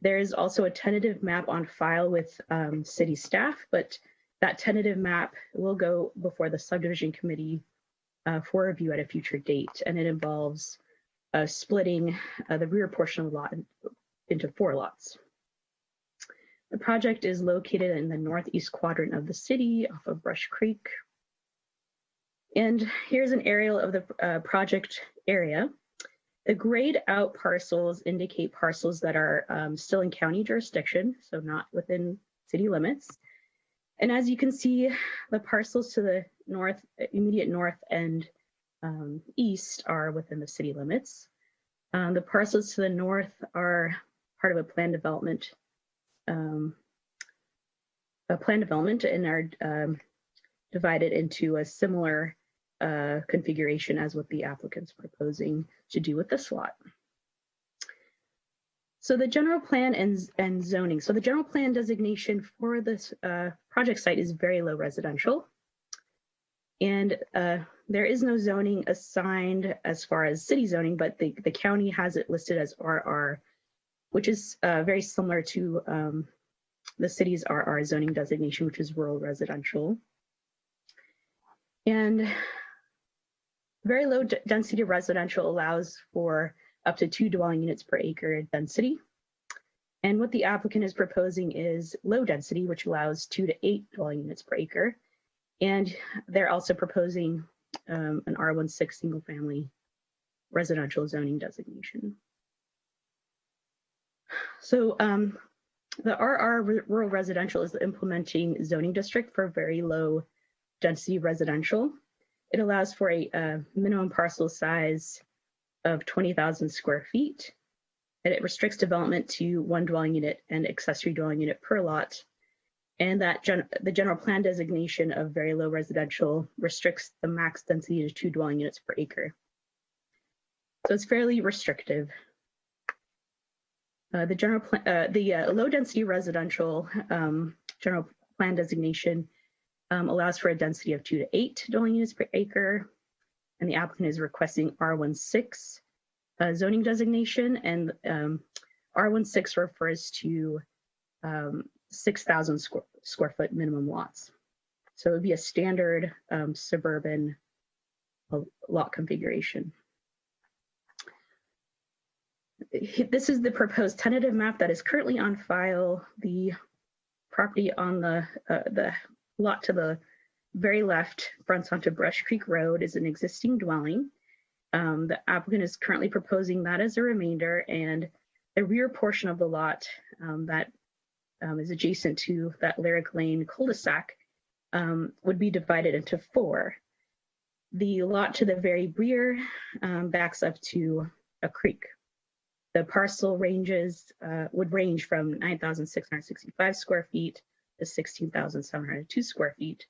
Speaker 15: There is also a tentative map on file with um, city staff, but that tentative map will go before the subdivision committee uh, for review at a future date, and it involves uh, splitting uh, the rear portion of the lot into four lots. The project is located in the northeast quadrant of the city off of Brush Creek. And here's an aerial of the uh, project area. The grayed out parcels indicate parcels that are um, still in county jurisdiction, so not within city limits. And as you can see, the parcels to the north, immediate north and um, east are within the city limits. Um, the parcels to the north are part of a planned development, um, a plan development and are um, divided into a similar uh, configuration as what the applicant's proposing to do with this lot. So the general plan and, and zoning. So the general plan designation for this uh, project site is very low residential. And uh, there is no zoning assigned as far as city zoning, but the, the county has it listed as RR which is uh, very similar to um, the city's RR zoning designation, which is rural residential. And very low density residential allows for up to two dwelling units per acre density. And what the applicant is proposing is low density, which allows two to eight dwelling units per acre. And they're also proposing um, an R16 single family residential zoning designation. So um, the RR rural residential is the implementing zoning district for very low density residential. It allows for a, a minimum parcel size of 20,000 square feet. And it restricts development to one dwelling unit and accessory dwelling unit per lot. And that gen the general plan designation of very low residential restricts the max density to two dwelling units per acre. So it's fairly restrictive. Uh, the general plan, uh, the uh, low density residential um, general plan designation um, allows for a density of two to eight dwelling units per acre. And the applicant is requesting R16 uh, zoning designation and um, R16 refers to um, 6,000 square, square foot minimum lots. So it would be a standard um, suburban uh, lot configuration. This is the proposed tentative map that is currently on file. The property on the uh, the lot to the very left fronts onto Brush Creek Road is an existing dwelling. Um, the applicant is currently proposing that as a remainder and the rear portion of the lot um, that um, is adjacent to that Lyric Lane cul-de-sac um, would be divided into four. The lot to the very rear um, backs up to a creek. The parcel ranges uh, would range from 9,665 square feet to 16,702 square feet.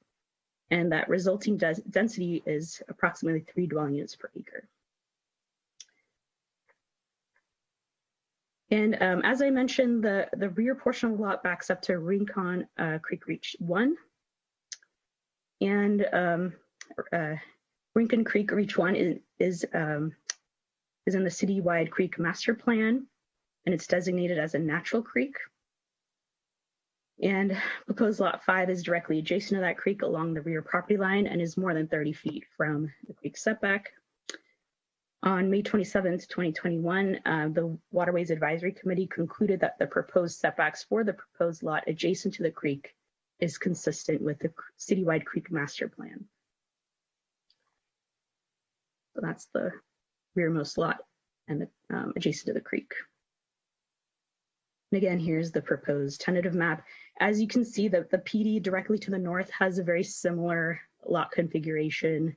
Speaker 15: And that resulting density is approximately three dwelling units per acre. And um, as I mentioned, the, the rear portion of the lot backs up to Rincon uh, Creek Reach 1. And um, uh, Rincon Creek Reach 1 is, is, um, is in the citywide creek master plan, and it's designated as a natural creek. And proposed lot 5 is directly adjacent to that creek along the rear property line and is more than 30 feet from the creek setback. On May 27th, 2021, uh, the Waterways Advisory Committee concluded that the proposed setbacks for the proposed lot adjacent to the creek is consistent with the citywide creek master plan. So that's the rearmost lot and the, um, adjacent to the creek. And again, here's the proposed tentative map. As you can see, the, the PD directly to the north has a very similar lot configuration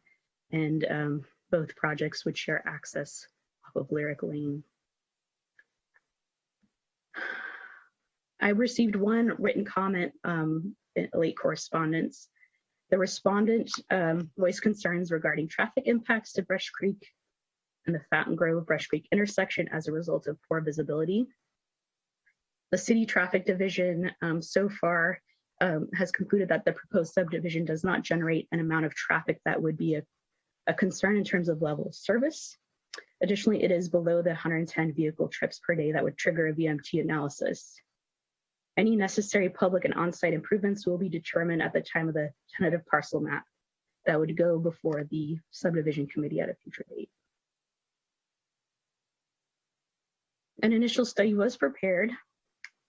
Speaker 15: and um, both projects would share access off of Lyric Lane. I received one written comment um, in late correspondence. The respondent um, voiced concerns regarding traffic impacts to Brush Creek and the Fountaingrove Brush Creek intersection as a result of poor visibility. The city traffic division um, so far um, has concluded that the proposed subdivision does not generate an amount of traffic that would be a a concern in terms of level of service. Additionally, it is below the 110 vehicle trips per day that would trigger a VMT analysis. Any necessary public and on-site improvements will be determined at the time of the tentative parcel map that would go before the subdivision committee at a future date. An initial study was prepared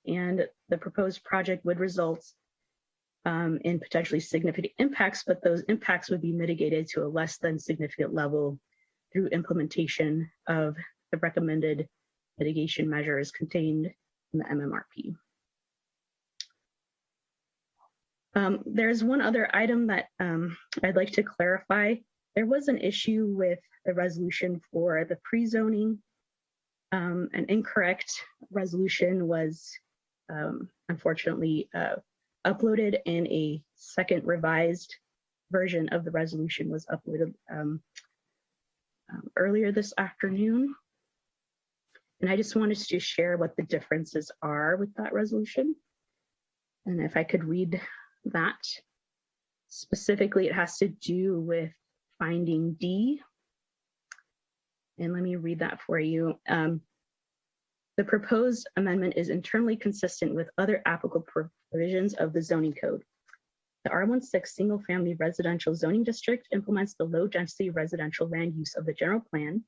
Speaker 15: and the proposed project would result um, in potentially significant impacts, but those impacts would be mitigated to a less than significant level through implementation of the recommended mitigation measures contained in the MMRP. Um, there's one other item that um, I'd like to clarify. There was an issue with the resolution for the pre-zoning. Um, an incorrect resolution was um, unfortunately uh, uploaded and a second revised version of the resolution was uploaded um, um, earlier this afternoon. And I just wanted to share what the differences are with that resolution. And if I could read that. Specifically, it has to do with finding D. And let me read that for you. Um, The proposed amendment is internally consistent with other applicable provisions of the zoning code. The R16 Single Family Residential Zoning District implements the low-density residential land use of the general plan,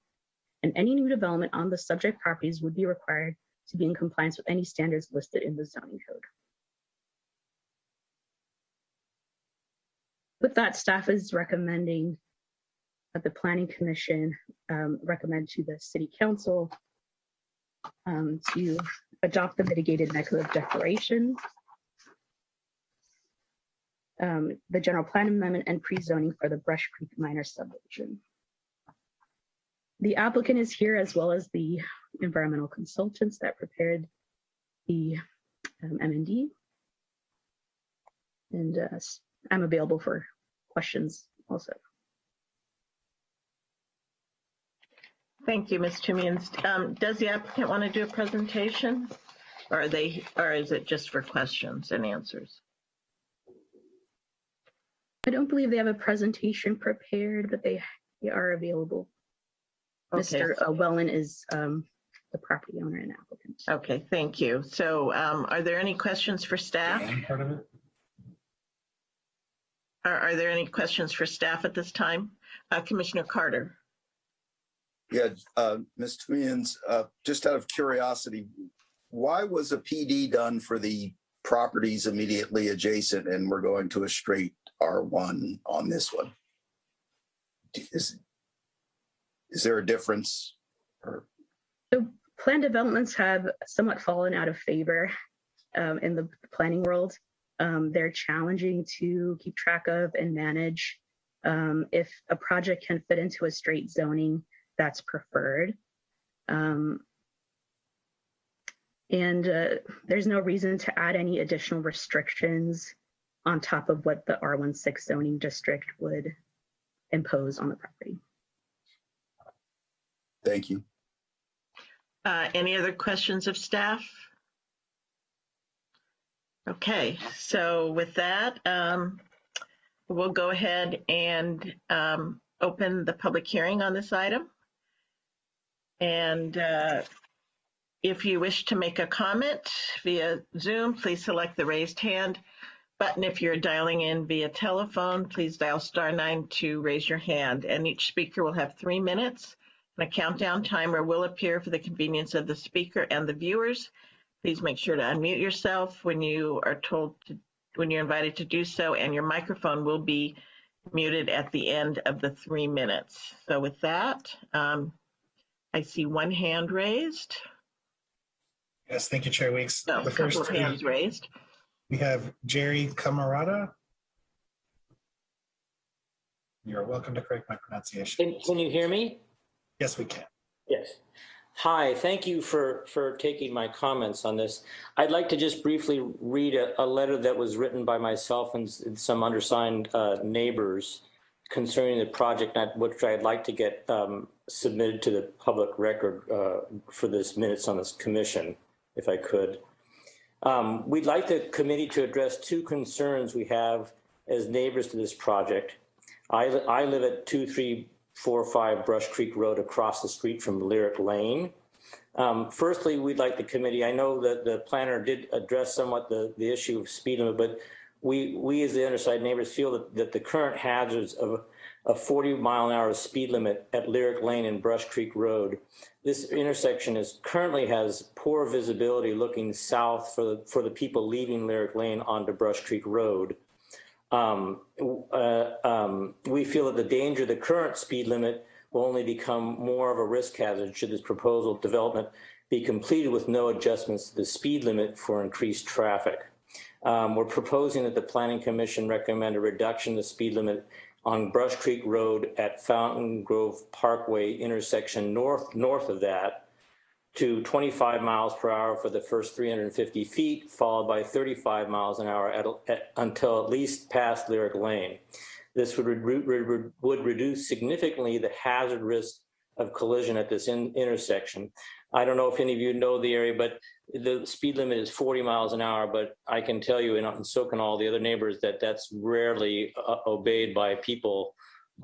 Speaker 15: and any new development on the subject properties would be required to be in compliance with any standards listed in the zoning code. With that, staff is recommending that the Planning Commission um, recommend to the City Council um, to adopt the mitigated negative declaration, um, the general plan amendment and pre-zoning for the Brush Creek minor subdivision. The applicant is here as well as the environmental consultants that prepared the um, MND. And uh, I'm available for questions also.
Speaker 8: Thank you, Ms. Toomians. Um, Does the applicant want to do a presentation? Or are they, or is it just for questions and answers?
Speaker 15: I don't believe they have a presentation prepared, but they, they are available.
Speaker 8: Okay.
Speaker 15: Mr. Wellen is um, the property owner and applicant.
Speaker 8: Okay, thank you. So um, are there any questions for staff?
Speaker 7: Part of it?
Speaker 8: Are, are there any questions for staff at this time? Uh, Commissioner Carter?
Speaker 10: Yeah, uh, Ms. Toomians, uh, just out of curiosity, why was a PD done for the properties immediately adjacent and we're going to a straight R1 on this one? Is, is there a difference? Or,
Speaker 15: So plan developments have somewhat fallen out of favor um, in the planning world. Um, they're challenging to keep track of and manage. Um, if a project can fit into a straight zoning, that's preferred. Um, and uh, there's no reason to add any additional restrictions on top of what the R16 zoning district would impose on the property.
Speaker 10: thank you.
Speaker 8: Uh, Any other questions of staff? Okay, so with that, um, we'll go ahead and um, open the public hearing on this item. And uh, if you wish to make a comment via Zoom, please select the raised hand button. If you're dialing in via telephone, please dial star nine to raise your hand. And each speaker will have three minutes. And a countdown timer will appear for the convenience of the speaker and the viewers. Please make sure to unmute yourself when you are told to, when you're invited to do so, and your microphone will be muted at the end of the three minutes. So with that, um, I see one hand raised.
Speaker 7: Yes, thank you, Chair Weeks.
Speaker 8: No,
Speaker 7: The
Speaker 8: a couple of
Speaker 7: first,
Speaker 8: hands
Speaker 7: we
Speaker 8: raised.
Speaker 7: we have Jerry Camarada. You're welcome to correct my pronunciation.
Speaker 16: Can, can you hear me?
Speaker 7: Yes, we can.
Speaker 16: Yes. Hi, thank you for, for taking my comments on this. I'd like to just briefly read a, a letter that was written by myself and some undersigned uh, neighbors concerning the project, which I'd like to get um, submitted to the public record uh, for this minutes on this commission, if I could. Um, We'd like the committee to address two concerns we have as neighbors to this project. I, I live at 2345 Brush Creek Road across the street from Lyric Lane. Um, Firstly, we'd like the committee, I know that the planner did address somewhat the, the issue of speed limit, but we, we as the underside neighbors feel that, that the current hazards of a 40 mile an hour speed limit at Lyric Lane and Brush Creek Road. This intersection is currently has poor visibility looking south for the, for the people leaving Lyric Lane onto Brush Creek Road. Um, uh, um, we feel that the danger the current speed limit will only become more of a risk hazard should this proposal development be completed with no adjustments to the speed limit for increased traffic. Um, we're proposing that the Planning Commission recommend a reduction in the speed limit on Brush Creek Road at Fountaingrove Parkway intersection north, north of that to 25 miles per hour for the first 350 feet, followed by 35 miles an hour at, at, until at least past Lyric Lane. This would, re- would reduce significantly the hazard risk of collision at this in- intersection. I don't know if any of you know the area, but the speed limit is 40 miles an hour, but I can tell you, and so can all the other neighbors, that that's rarely uh, obeyed by people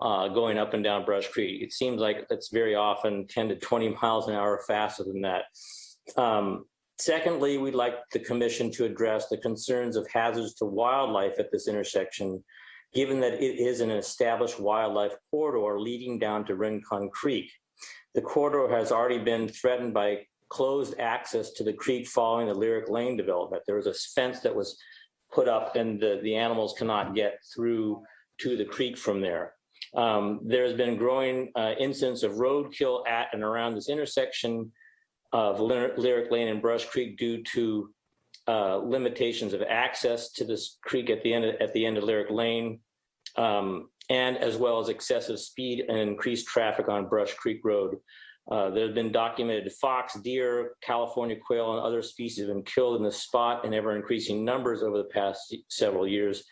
Speaker 16: uh, going up and down Brush Creek. It seems like it's very often 10 to 20 miles an hour faster than that. Um, Secondly, we'd like the commission to address the concerns of hazards to wildlife at this intersection, given that it is an established wildlife corridor leading down to Rincon Creek. The corridor has already been threatened by closed access to the creek following the Lyric Lane development. There was a fence that was put up and the, the animals cannot get through to the creek from there. Um, there's been growing uh, incidents of roadkill at and around this intersection of Lyric Lane and Brush Creek due to uh, limitations of access to this creek at the end of, at the end of Lyric Lane, um, and as well as excessive speed and increased traffic on Brush Creek Road. Uh, there have been documented fox, deer, California quail, and other species have been killed in the spot in ever increasing numbers over the past several years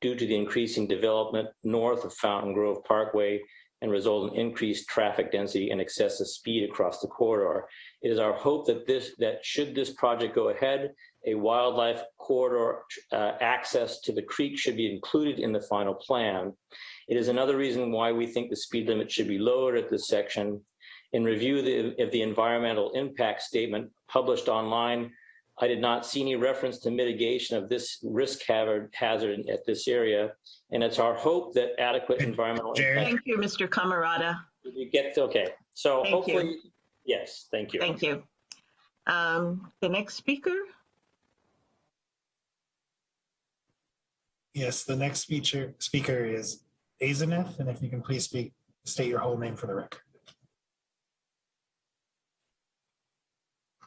Speaker 16: due to the increasing development north of Fountaingrove Parkway and result in increased traffic density and excessive speed across the corridor. It is our hope that this that should this project go ahead, a wildlife corridor uh, access to the creek should be included in the final plan. It is another reason why we think the speed limit should be lowered at this section. In review of the, of the environmental impact statement published online, I did not see any reference to mitigation of this risk hazard hazard at this area. And it's our hope that adequate environmental. impact-
Speaker 8: Thank you, Mr. Camarada.
Speaker 16: You get, okay, so
Speaker 8: Thank you.
Speaker 16: hopefully, yes, thank you.
Speaker 8: Thank you. Um, The next speaker,
Speaker 7: Yes, the next speaker, speaker is Azaneth, and if you can please speak, state your whole name for the record. One.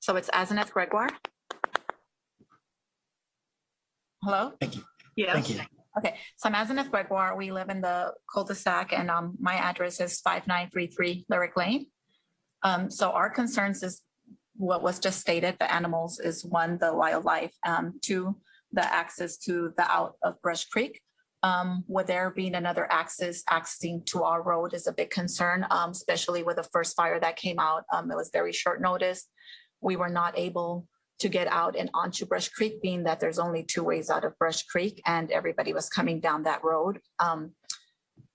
Speaker 9: So it's Asenath Gregoire. Hello?
Speaker 7: Thank you.
Speaker 8: yes.
Speaker 7: Thank you.
Speaker 9: Okay, so I'm Asenath Gregoire. We live in the cul-de-sac and um, my address is 5933 Lyric Lane. Um, so our concerns is what was just stated, the animals is one, the wildlife, um, two, the access to the out of Brush Creek. Um, with there being another access, accessing to our road is a big concern, um, especially with the first fire that came out. Um, it was very short notice. We were not able to get out and onto Brush Creek, being that there's only two ways out of Brush Creek and everybody was coming down that road. Um,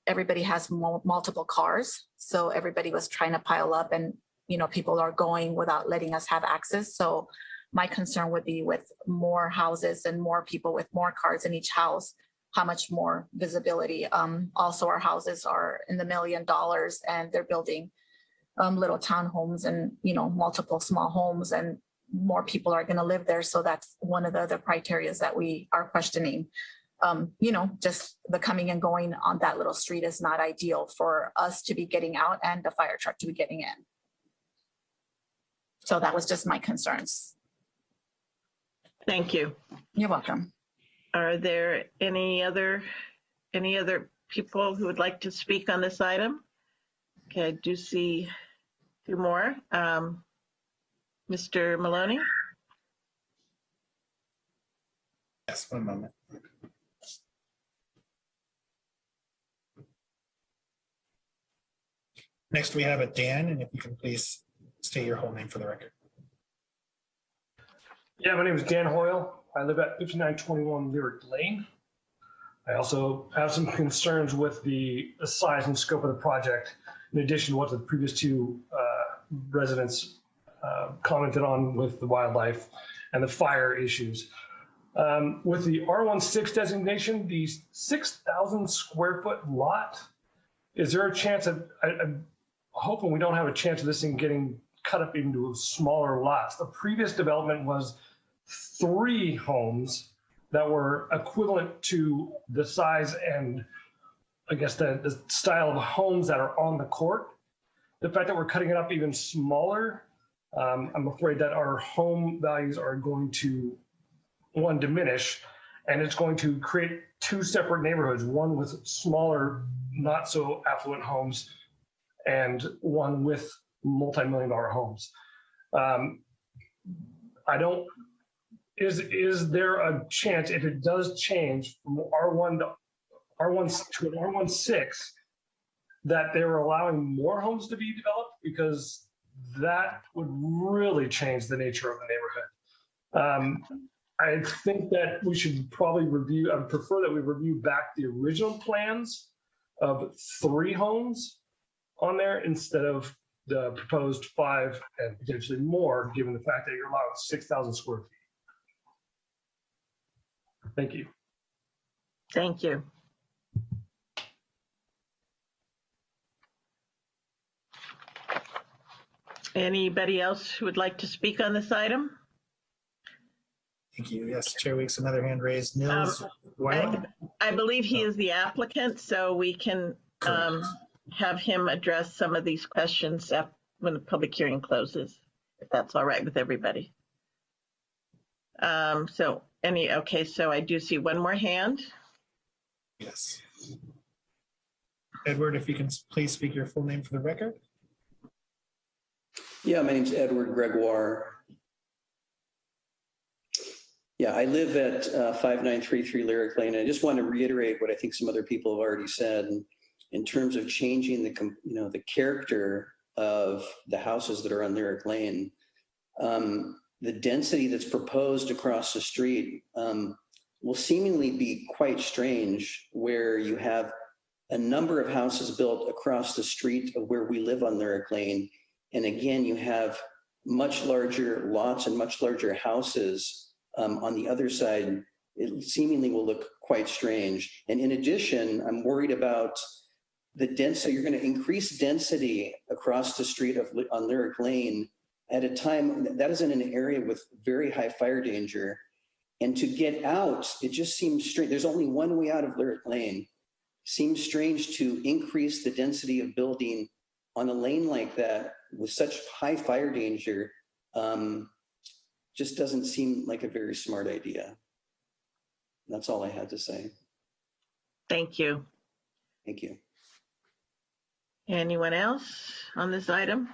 Speaker 9: everybody has multiple cars, so everybody was trying to pile up and, you know, people are going without letting us have access. So my concern would be with more houses and more people with more cars in each house, how much more visibility. Um, also, our houses are in the million dollars and they're building um, little townhomes and, you know, multiple small homes and more people are going to live there. So that's one of the other criterias that we are questioning. Um, you know, just the coming and going on that little street is not ideal for us to be getting out and the fire truck to be getting in. So that was just my concerns.
Speaker 8: Thank you.
Speaker 9: You're welcome.
Speaker 8: Are there any other, any other people who would like to speak on this item? Okay, I do see two more. Um, Mr. Maloney?
Speaker 7: Yes, one moment. Next, we have a Dan, and if you can please state your whole name for the record.
Speaker 17: Yeah, my name is Dan Hoyle. I live at 5921 Lyric Lane. I also have some concerns with the, size and scope of the project, in addition to what the previous two uh, residents uh, commented on with the wildlife and the fire issues. Um, with the R16 designation, the 6,000 square foot lot, is there a chance of, I, I'm hoping we don't have a chance of this thing getting cut up into smaller lots? The previous development was three homes that were equivalent to the size and I guess the, the style of homes that are on the court. The fact that we're cutting it up even smaller, um, I'm afraid that our home values are going to one diminish and it's going to create two separate neighborhoods, one with smaller, not so affluent homes and one with multi-million dollar homes. Um, I don't is is there a chance if it does change from R1 to R1 to an R16 that they were allowing more homes to be developed because that would really change the nature of the neighborhood. Um, I think that we should probably review. I prefer that we review back the original plans of three homes on there instead of the proposed five and potentially more, given the fact that you're allowed six thousand square feet. Thank you.
Speaker 8: Thank you. Anybody else who would like to speak on this item?
Speaker 7: Thank you. Yes, Chair Weeks, another hand raised. Nils
Speaker 8: Um,
Speaker 7: Weiler?
Speaker 8: I believe he is the applicant, so we can um, have him address some of these questions when the public hearing closes, if that's all right with everybody. Um, So any, okay, so I do see one more hand.
Speaker 7: Yes. Edward, if you can please speak your full name for the record.
Speaker 18: Yeah, my name's Edward Gregoire. Yeah, I live at uh, 5933 Lyric Lane. And I just want to reiterate what I think some other people have already said in terms of changing the, you know, the character of the houses that are on Lyric Lane. Um, The density that's proposed across the street um, will seemingly be quite strange where you have a number of houses built across the street of where we live on Lyric Lane. And again, you have much larger lots and much larger houses um, on the other side. It seemingly will look quite strange. And in addition, I'm worried about the density. You're going to increase density across the street of on Lyric Lane at a time that is in an area with very high fire danger. And to get out, it just seems strange. There's only one way out of Lyric Lane. Seems strange to increase the density of building on a lane like that with such high fire danger. Um, just doesn't seem like a very smart idea. That's all I had to say.
Speaker 8: Thank you.
Speaker 18: Thank you.
Speaker 8: Anyone else on this item?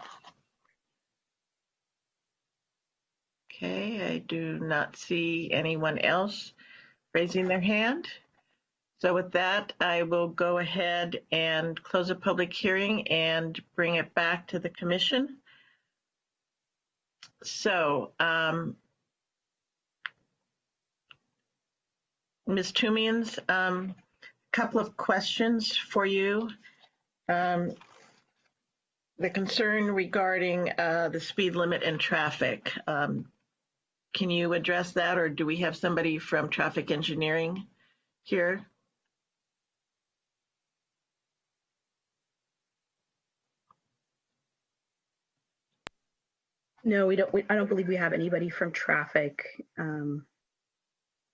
Speaker 8: Okay, I do not see anyone else raising their hand. So with that, I will go ahead and close a public hearing and bring it back to the commission. So, um, Ms. Toomians, um, couple of questions for you. Um, the concern regarding uh, the speed limit and traffic. Um, can you address that, or do we have somebody from traffic engineering here?
Speaker 15: No, we don't, we, I don't believe we have anybody from traffic. Um,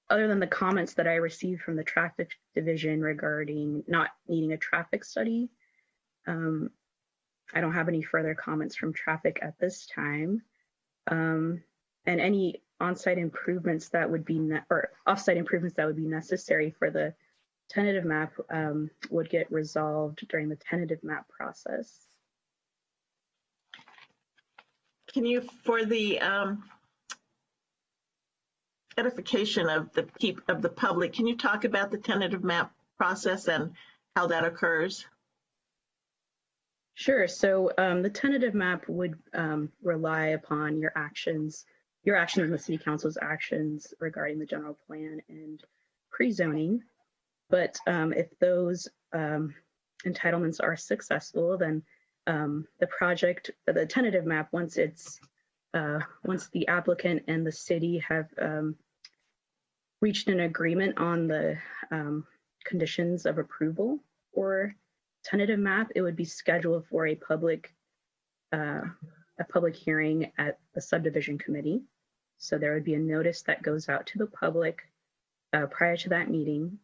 Speaker 15: other than the comments that I received from the traffic division regarding not needing a traffic study. Um, I don't have any further comments from traffic at this time. Um, and any on-site improvements that would be, or off-site improvements that would be necessary for the tentative map um, would get resolved during the tentative map process.
Speaker 8: Can you, for the um, edification of the peop, of the public, can you talk about the tentative map process and how that occurs?
Speaker 15: Sure. So um, the tentative map would um, rely upon your actions, your actions and the city council's actions regarding the general plan and pre-zoning. But um, if those um, entitlements are successful, then um, the project, the tentative map, once it's, uh, once the applicant and the city have um, reached an agreement on the um, conditions of approval or tentative map, it would be scheduled for a public, uh, a public hearing at the subdivision committee. So there would be a notice that goes out to the public uh, prior to that meeting.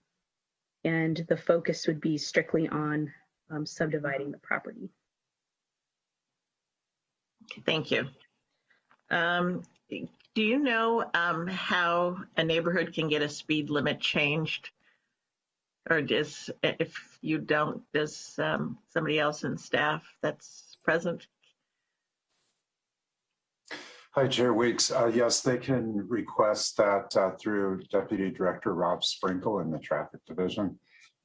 Speaker 15: And the focus would be strictly on um, subdividing the property.
Speaker 8: Thank you. Um, do you know um, how a neighborhood can get a speed limit changed? Or does, if you don't, does um, somebody else in staff that's present?
Speaker 5: Hi, Chair Weeks. Uh, Yes, they can request that uh, through Deputy Director Rob Sprinkle in the Traffic Division.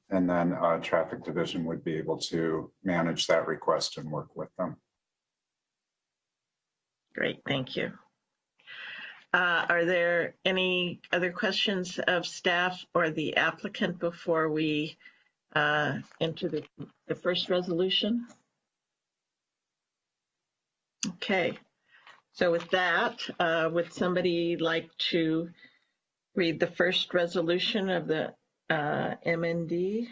Speaker 5: And then uh, Traffic Division would be able to manage that request and work with them.
Speaker 8: Great, thank you. Uh, Are there any other questions of staff or the applicant before we uh, into the, the first resolution? Okay, so with that, uh, would somebody like to read the first resolution of the uh, MND?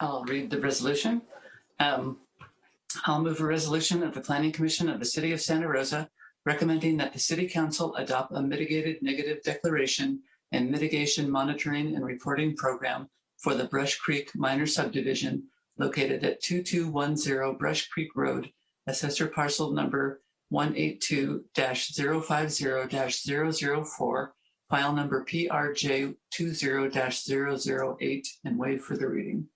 Speaker 11: I'll read the resolution. Um, I'll move a resolution of the Planning Commission of the City of Santa Rosa recommending that the City Council adopt a mitigated negative declaration and mitigation monitoring and reporting program for the Brush Creek minor subdivision located at 2210 Brush Creek Road, assessor parcel number 182-050-004, file number PRJ 20-008, and waive further reading.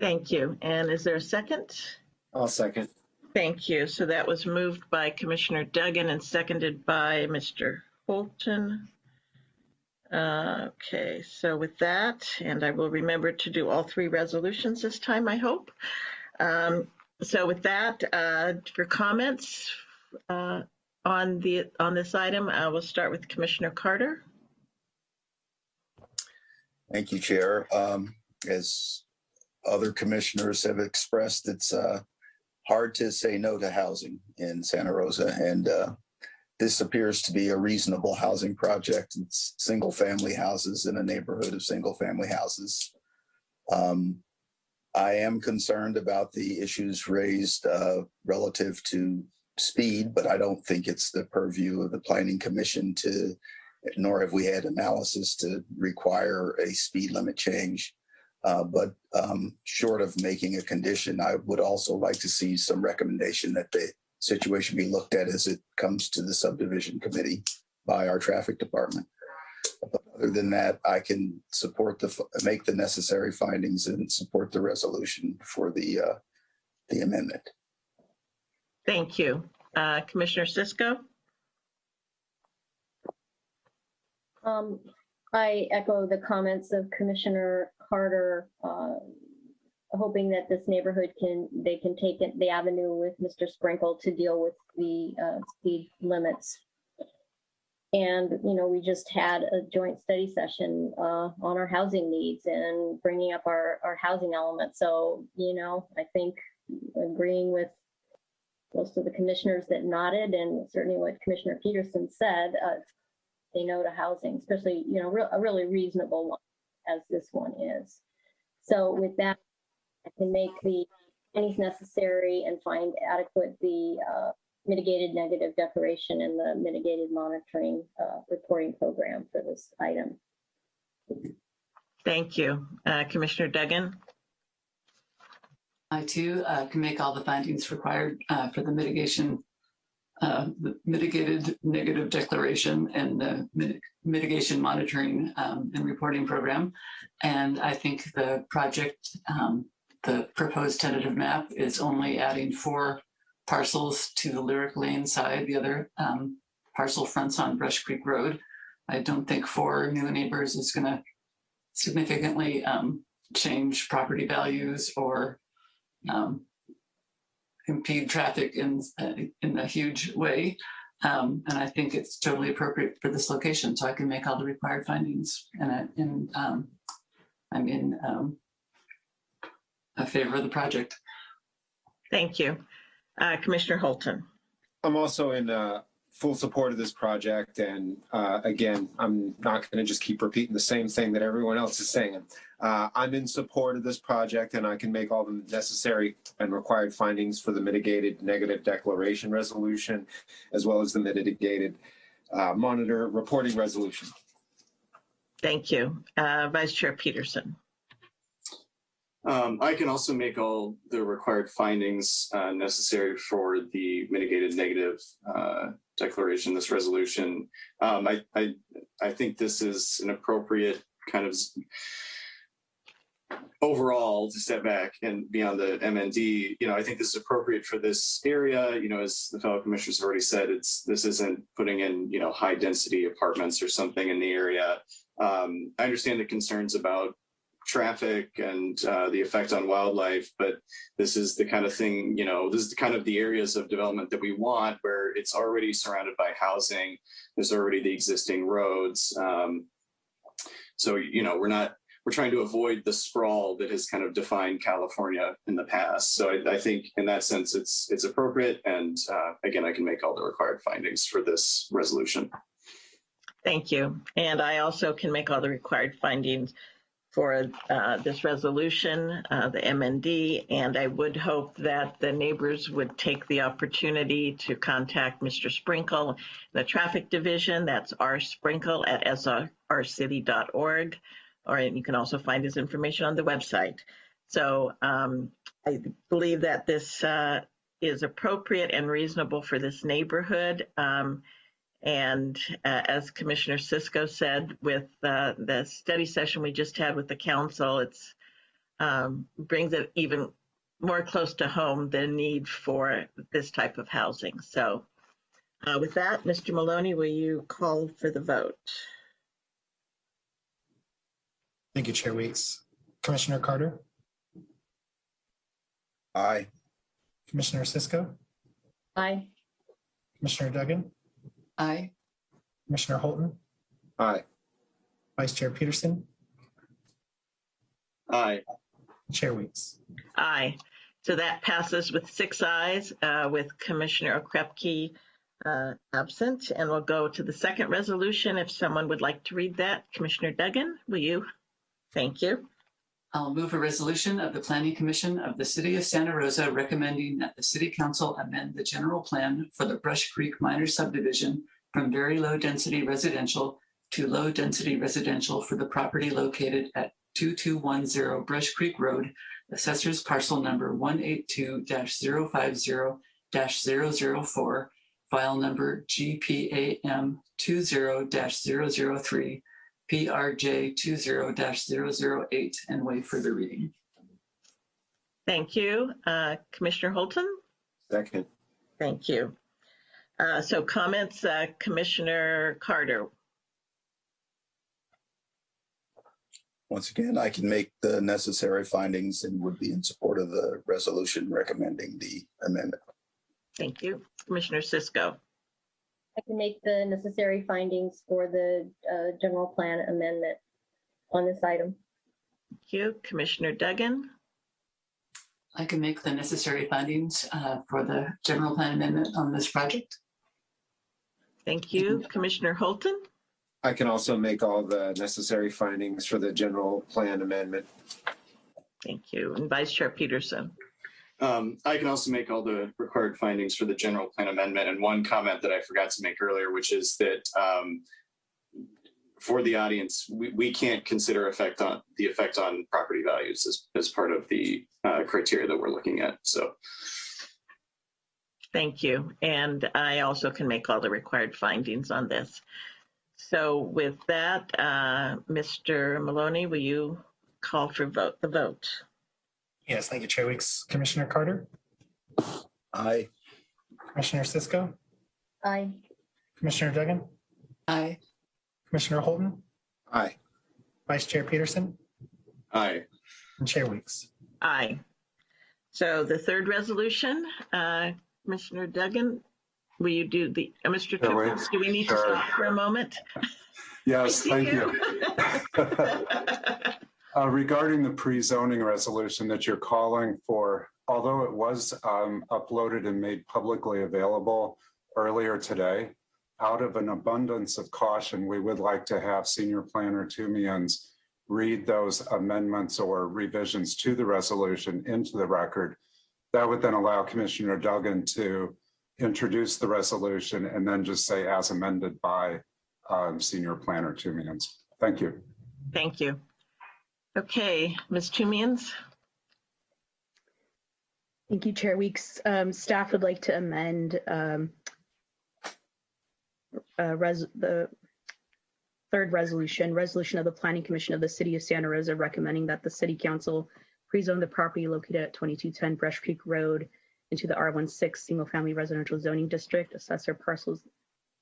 Speaker 8: Thank you. And is there a second?
Speaker 12: I'll second.
Speaker 8: Thank you. So that was moved by Commissioner Duggan and seconded by Mr. Holton. Okay, so with that, and I will remember to do all three resolutions this time, I hope. Um, So with that, uh, for comments uh, on the, on this item, I will start with Commissioner Carter.
Speaker 10: Thank you, Chair. Um, as other commissioners have expressed, it's, uh, hard to say no to housing in Santa Rosa. And, uh, this appears to be a reasonable housing project. It's single-family houses in a neighborhood of single-family houses. Um, I am concerned about the issues raised, uh, relative to speed, but I don't think it's the purview of the planning commission to, nor have we had analysis to require a speed limit change. Uh, but um, short of making a condition, I would also like to see some recommendation that the situation be looked at as it comes to the subdivision committee by our traffic department. But other than that, I can support the, make the necessary findings and support the resolution for the, uh, the amendment.
Speaker 8: Thank you. Uh, Commissioner Cisco?
Speaker 2: Um, I echo the comments of Commissioner Carter, uh, hoping that this neighborhood can, they can take it, the avenue with Mr. Sprinkle to deal with the, uh, speed limits. And, you know, we just had a joint study session, uh, on our housing needs and bringing up our, our housing element. So, you know, I think agreeing with most of the commissioners that nodded and certainly what Commissioner Peterson said, uh, they know to housing, especially, you know, real, a really reasonable one as this one is. So with that, I can make the findings necessary and find adequate the uh, mitigated negative declaration and the mitigated monitoring uh, reporting program for this item.
Speaker 8: Thank you. Uh, Commissioner Duggan?
Speaker 11: I too uh, can make all the findings required uh, for the mitigation, uh, the mitigated negative declaration and the mit- mitigation monitoring um, and reporting program. And I think the project, um, the proposed tentative map is only adding four parcels to the Lyric Lane side. The other um, parcel fronts on Brush Creek Road. I don't think four new neighbors is going to significantly um, change property values or um, impede traffic in uh, in a huge way. Um, and I think it's totally appropriate for this location, so I can make all the required findings. And, I, um, I'm in um, a favor of the project.
Speaker 8: Thank you. Uh, Commissioner Holton?
Speaker 12: I'm also in uh, full support of this project. And uh, again, I'm not going to just keep repeating the same thing that everyone else is saying. Uh, I'm in support of this project and I can make all the necessary and required findings for the mitigated negative declaration resolution, as well as the mitigated uh, monitor reporting resolution.
Speaker 8: Thank you. Uh, Vice Chair Peterson?
Speaker 4: Um, I can also make all the required findings uh, necessary for the mitigated negative uh, declaration, this resolution. Um, I, I, I think this is an appropriate kind of overall to step back and beyond the MND, you know, I think this is appropriate for this area. You know, as the fellow commissioners have already said, it's this isn't putting in, you know, high density apartments or something in the area. Um, I understand the concerns about traffic and uh, the effect on wildlife, but this is the kind of thing, you know, this is the kind of the areas of development that we want where it's already surrounded by housing. There's already the existing roads. Um, so, you know, we're not, we're trying to avoid the sprawl that has kind of defined California in the past. So I, I think in that sense, it's, it's appropriate. And uh, again, I can make all the required findings for this resolution.
Speaker 8: Thank you. And I also can make all the required findings for uh, this resolution, uh, the MND, and I would hope that the neighbors would take the opportunity to contact Mr. Sprinkle, the traffic division, that's rsprinkle at srcity.org, or you can also find his information on the website. So um, I believe that this uh, is appropriate and reasonable for this neighborhood. Um, and uh, as Commissioner Cisco said, with uh, the study session we just had with the council, it um, brings it even more close to home the need for this type of housing. So uh, with that, Mr. Maloney, will you call for the vote?
Speaker 7: Thank you, Chair Weeks. Commissioner Carter,
Speaker 10: Aye.
Speaker 7: Commissioner Cisco,
Speaker 2: Aye.
Speaker 7: Commissioner Duggan,
Speaker 11: Aye.
Speaker 7: Commissioner Holton,
Speaker 12: Aye.
Speaker 7: Vice Chair Peterson,
Speaker 4: Aye.
Speaker 7: Chair Weeks.
Speaker 8: Aye. So that passes with six ayes, uh, with Commissioner Okrepkie uh, absent. And we'll go to the second resolution. If someone would like to read that, Commissioner Duggan, will you? Thank you.
Speaker 11: I'll move a resolution of the Planning Commission of the City of Santa Rosa recommending that the City Council amend the general plan for the Brush Creek minor subdivision from very low density residential to low density residential for the property located at 2210 Brush Creek Road, Assessor's Parcel Number 182-050-004, File Number GPAM 20-003, PRJ 20-008, and waive further reading.
Speaker 8: Thank you. Uh, Commissioner Holton?
Speaker 12: Second.
Speaker 8: Thank you. Uh, So comments, uh, Commissioner Carter?
Speaker 10: Once again, I can make the necessary findings and would be in support of the resolution recommending the amendment.
Speaker 8: Thank you. Commissioner Cisco?
Speaker 2: I can make the necessary findings for the uh, general plan amendment on this item.
Speaker 8: Thank you. Commissioner Duggan?
Speaker 11: I can make the necessary findings uh, for the general plan amendment on this project.
Speaker 8: Thank you. Commissioner Holton?
Speaker 12: I can also make all the necessary findings for the general plan amendment.
Speaker 8: Thank you. And Vice Chair Peterson?
Speaker 4: Um, I can also make all the required findings for the general plan amendment. And one comment that I forgot to make earlier, which is that um, for the audience, we, we can't consider effect on the effect on property values as, as part of the uh, criteria that we're looking at. So
Speaker 8: Thank you. And I also can make all the required findings on this. So with that, uh, Mr. Maloney, will you call for vote, the vote?
Speaker 7: Yes, thank you, Chair Weeks. Commissioner Carter,
Speaker 10: Aye.
Speaker 7: Commissioner Cisco,
Speaker 2: Aye.
Speaker 7: Commissioner Duggan,
Speaker 11: Aye.
Speaker 7: Commissioner Holton,
Speaker 12: Aye.
Speaker 7: Vice Chair Peterson,
Speaker 4: aye.
Speaker 7: and Chair Weeks.
Speaker 8: Aye. So the third resolution, uh, Commissioner Duggan, will you do the, uh, Mr.
Speaker 5: Sure, wait.
Speaker 8: Toots, do we need to stop for a moment? [laughs]
Speaker 5: Yes, thank you. [laughs] Uh, Regarding the pre-zoning resolution that you're calling for, although it was um, uploaded and made publicly available earlier today, out of an abundance of caution, we would like to have Senior Planner Toomians read those amendments or revisions to the resolution into the record. That would then allow Commissioner Duggan to introduce the resolution and then just say as amended by um, Senior Planner Toomians. Thank you.
Speaker 8: Thank you. Okay, Ms. Toomians?
Speaker 15: Thank you, Chair Weeks. Um, staff would like to amend um, uh, res- the third resolution, resolution of the Planning Commission of the City of Santa Rosa recommending that the City Council pre-zone the property located at 2210 Brush Creek Road into the R16 Single Family Residential Zoning District, assessor parcels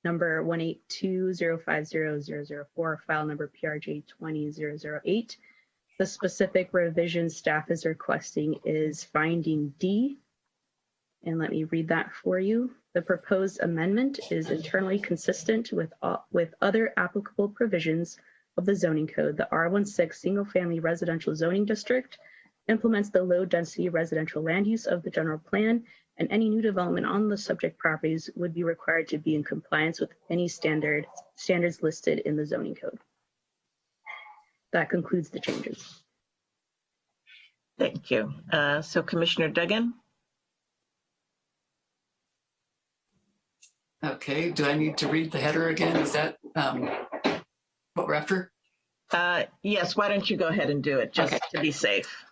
Speaker 15: number 182050004, file number PRJ 20008. The specific revision staff is requesting is finding D And let me read that for you. The proposed amendment is internally consistent with, all- with other applicable provisions of the zoning code. The R16 Single Family Residential Zoning District implements the low-density residential land use of the general plan, and any new development on the subject properties would be required to be in compliance with any standard, standards listed in the zoning code. That concludes the changes.
Speaker 8: Thank you. Uh, So Commissioner Duggan?
Speaker 11: Okay, do I need to read the header again? Is that um, what we're after?
Speaker 8: Uh, Yes, why don't you go ahead and do it, just
Speaker 11: Okay.
Speaker 8: to be safe?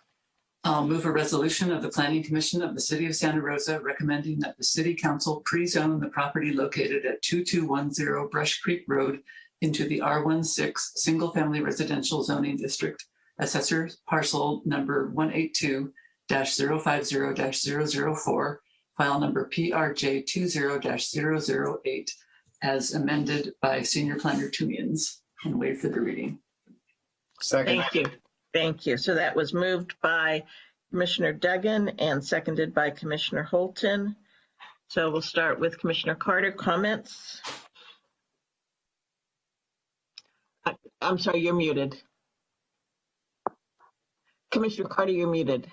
Speaker 11: I'll move a resolution of the Planning Commission of the City of Santa Rosa recommending that the city council pre-zone the property located at 2210 Brush Creek Road into the R16 Single Family Residential Zoning District, Assessor Parcel Number 182-050-004, File Number PRJ 20-008, as amended by Senior Planner Toomians, and waive for the reading.
Speaker 12: Second.
Speaker 8: Thank you. Thank you. So that was moved by Commissioner Duggan and seconded by Commissioner Holton. So we'll start with Commissioner Carter. Comments? I- I'm sorry, you're muted. Commissioner Carter, you're muted.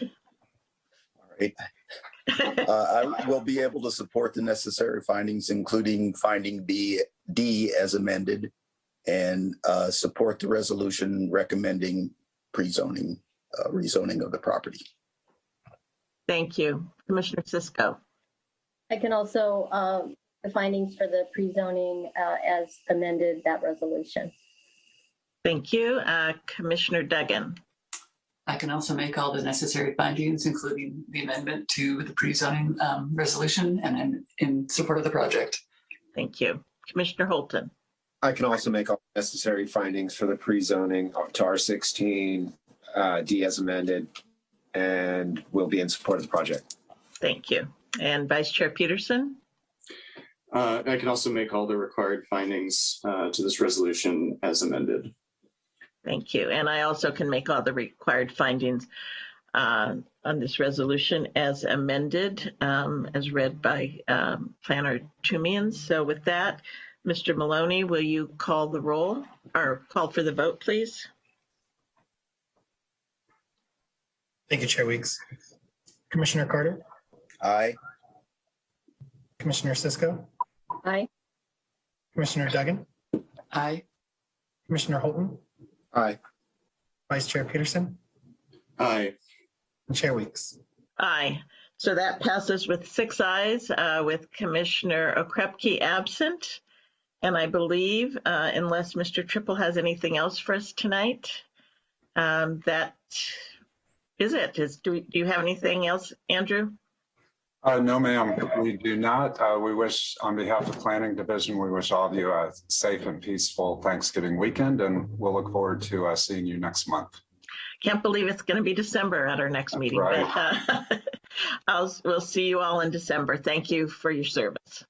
Speaker 10: All right. Uh, I will be able to support the necessary findings, including finding B, D as amended, and uh, support the resolution recommending pre-zoning, uh, rezoning of the property.
Speaker 8: Thank you. Commissioner Cisco.
Speaker 2: I can also, um, the findings for the pre-zoning uh, as amended that resolution.
Speaker 8: Thank you. Uh, Commissioner Duggan.
Speaker 11: I can also make all the necessary findings, including the amendment to the pre-zoning um, resolution, and I'm in support of the project.
Speaker 8: Thank you. Commissioner Holton.
Speaker 12: I can also make all necessary findings for the pre-zoning to R sixteen, uh, D as amended, and will be in support of the project.
Speaker 8: Thank you. And Vice Chair Peterson.
Speaker 4: Uh, I can also make all the required findings uh, to this resolution as amended.
Speaker 8: Thank you. And I also can make all the required findings uh, on this resolution as amended, um, as read by um, Planner Toomian. So with that, Mr. Maloney, will you call the roll or call for the vote, please?
Speaker 7: Thank you, Chair Weeks. Commissioner Carter,
Speaker 10: Aye.
Speaker 7: Commissioner Cisco,
Speaker 2: Aye.
Speaker 7: Commissioner Duggan,
Speaker 11: Aye.
Speaker 7: Commissioner Holton,
Speaker 12: Aye.
Speaker 7: Vice Chair Peterson,
Speaker 4: Aye.
Speaker 7: and Chair Weeks.
Speaker 8: Aye. So that passes with six ayes, uh, with Commissioner Okrepkie absent. And I believe, uh, unless Mr. Trippel has anything else for us tonight, um, that is it. Is, do, do you have anything else, Andrew?
Speaker 5: Uh, no, ma'am, we do not. Uh, we wish, on behalf of the Planning Division, we wish all of you a safe and peaceful Thanksgiving weekend, and we'll look forward to uh, seeing you next month.
Speaker 8: Can't believe it's going to be December at our next meeting,
Speaker 5: right.
Speaker 8: but uh, [laughs] I'll, we'll see you all in December. Thank you for your service.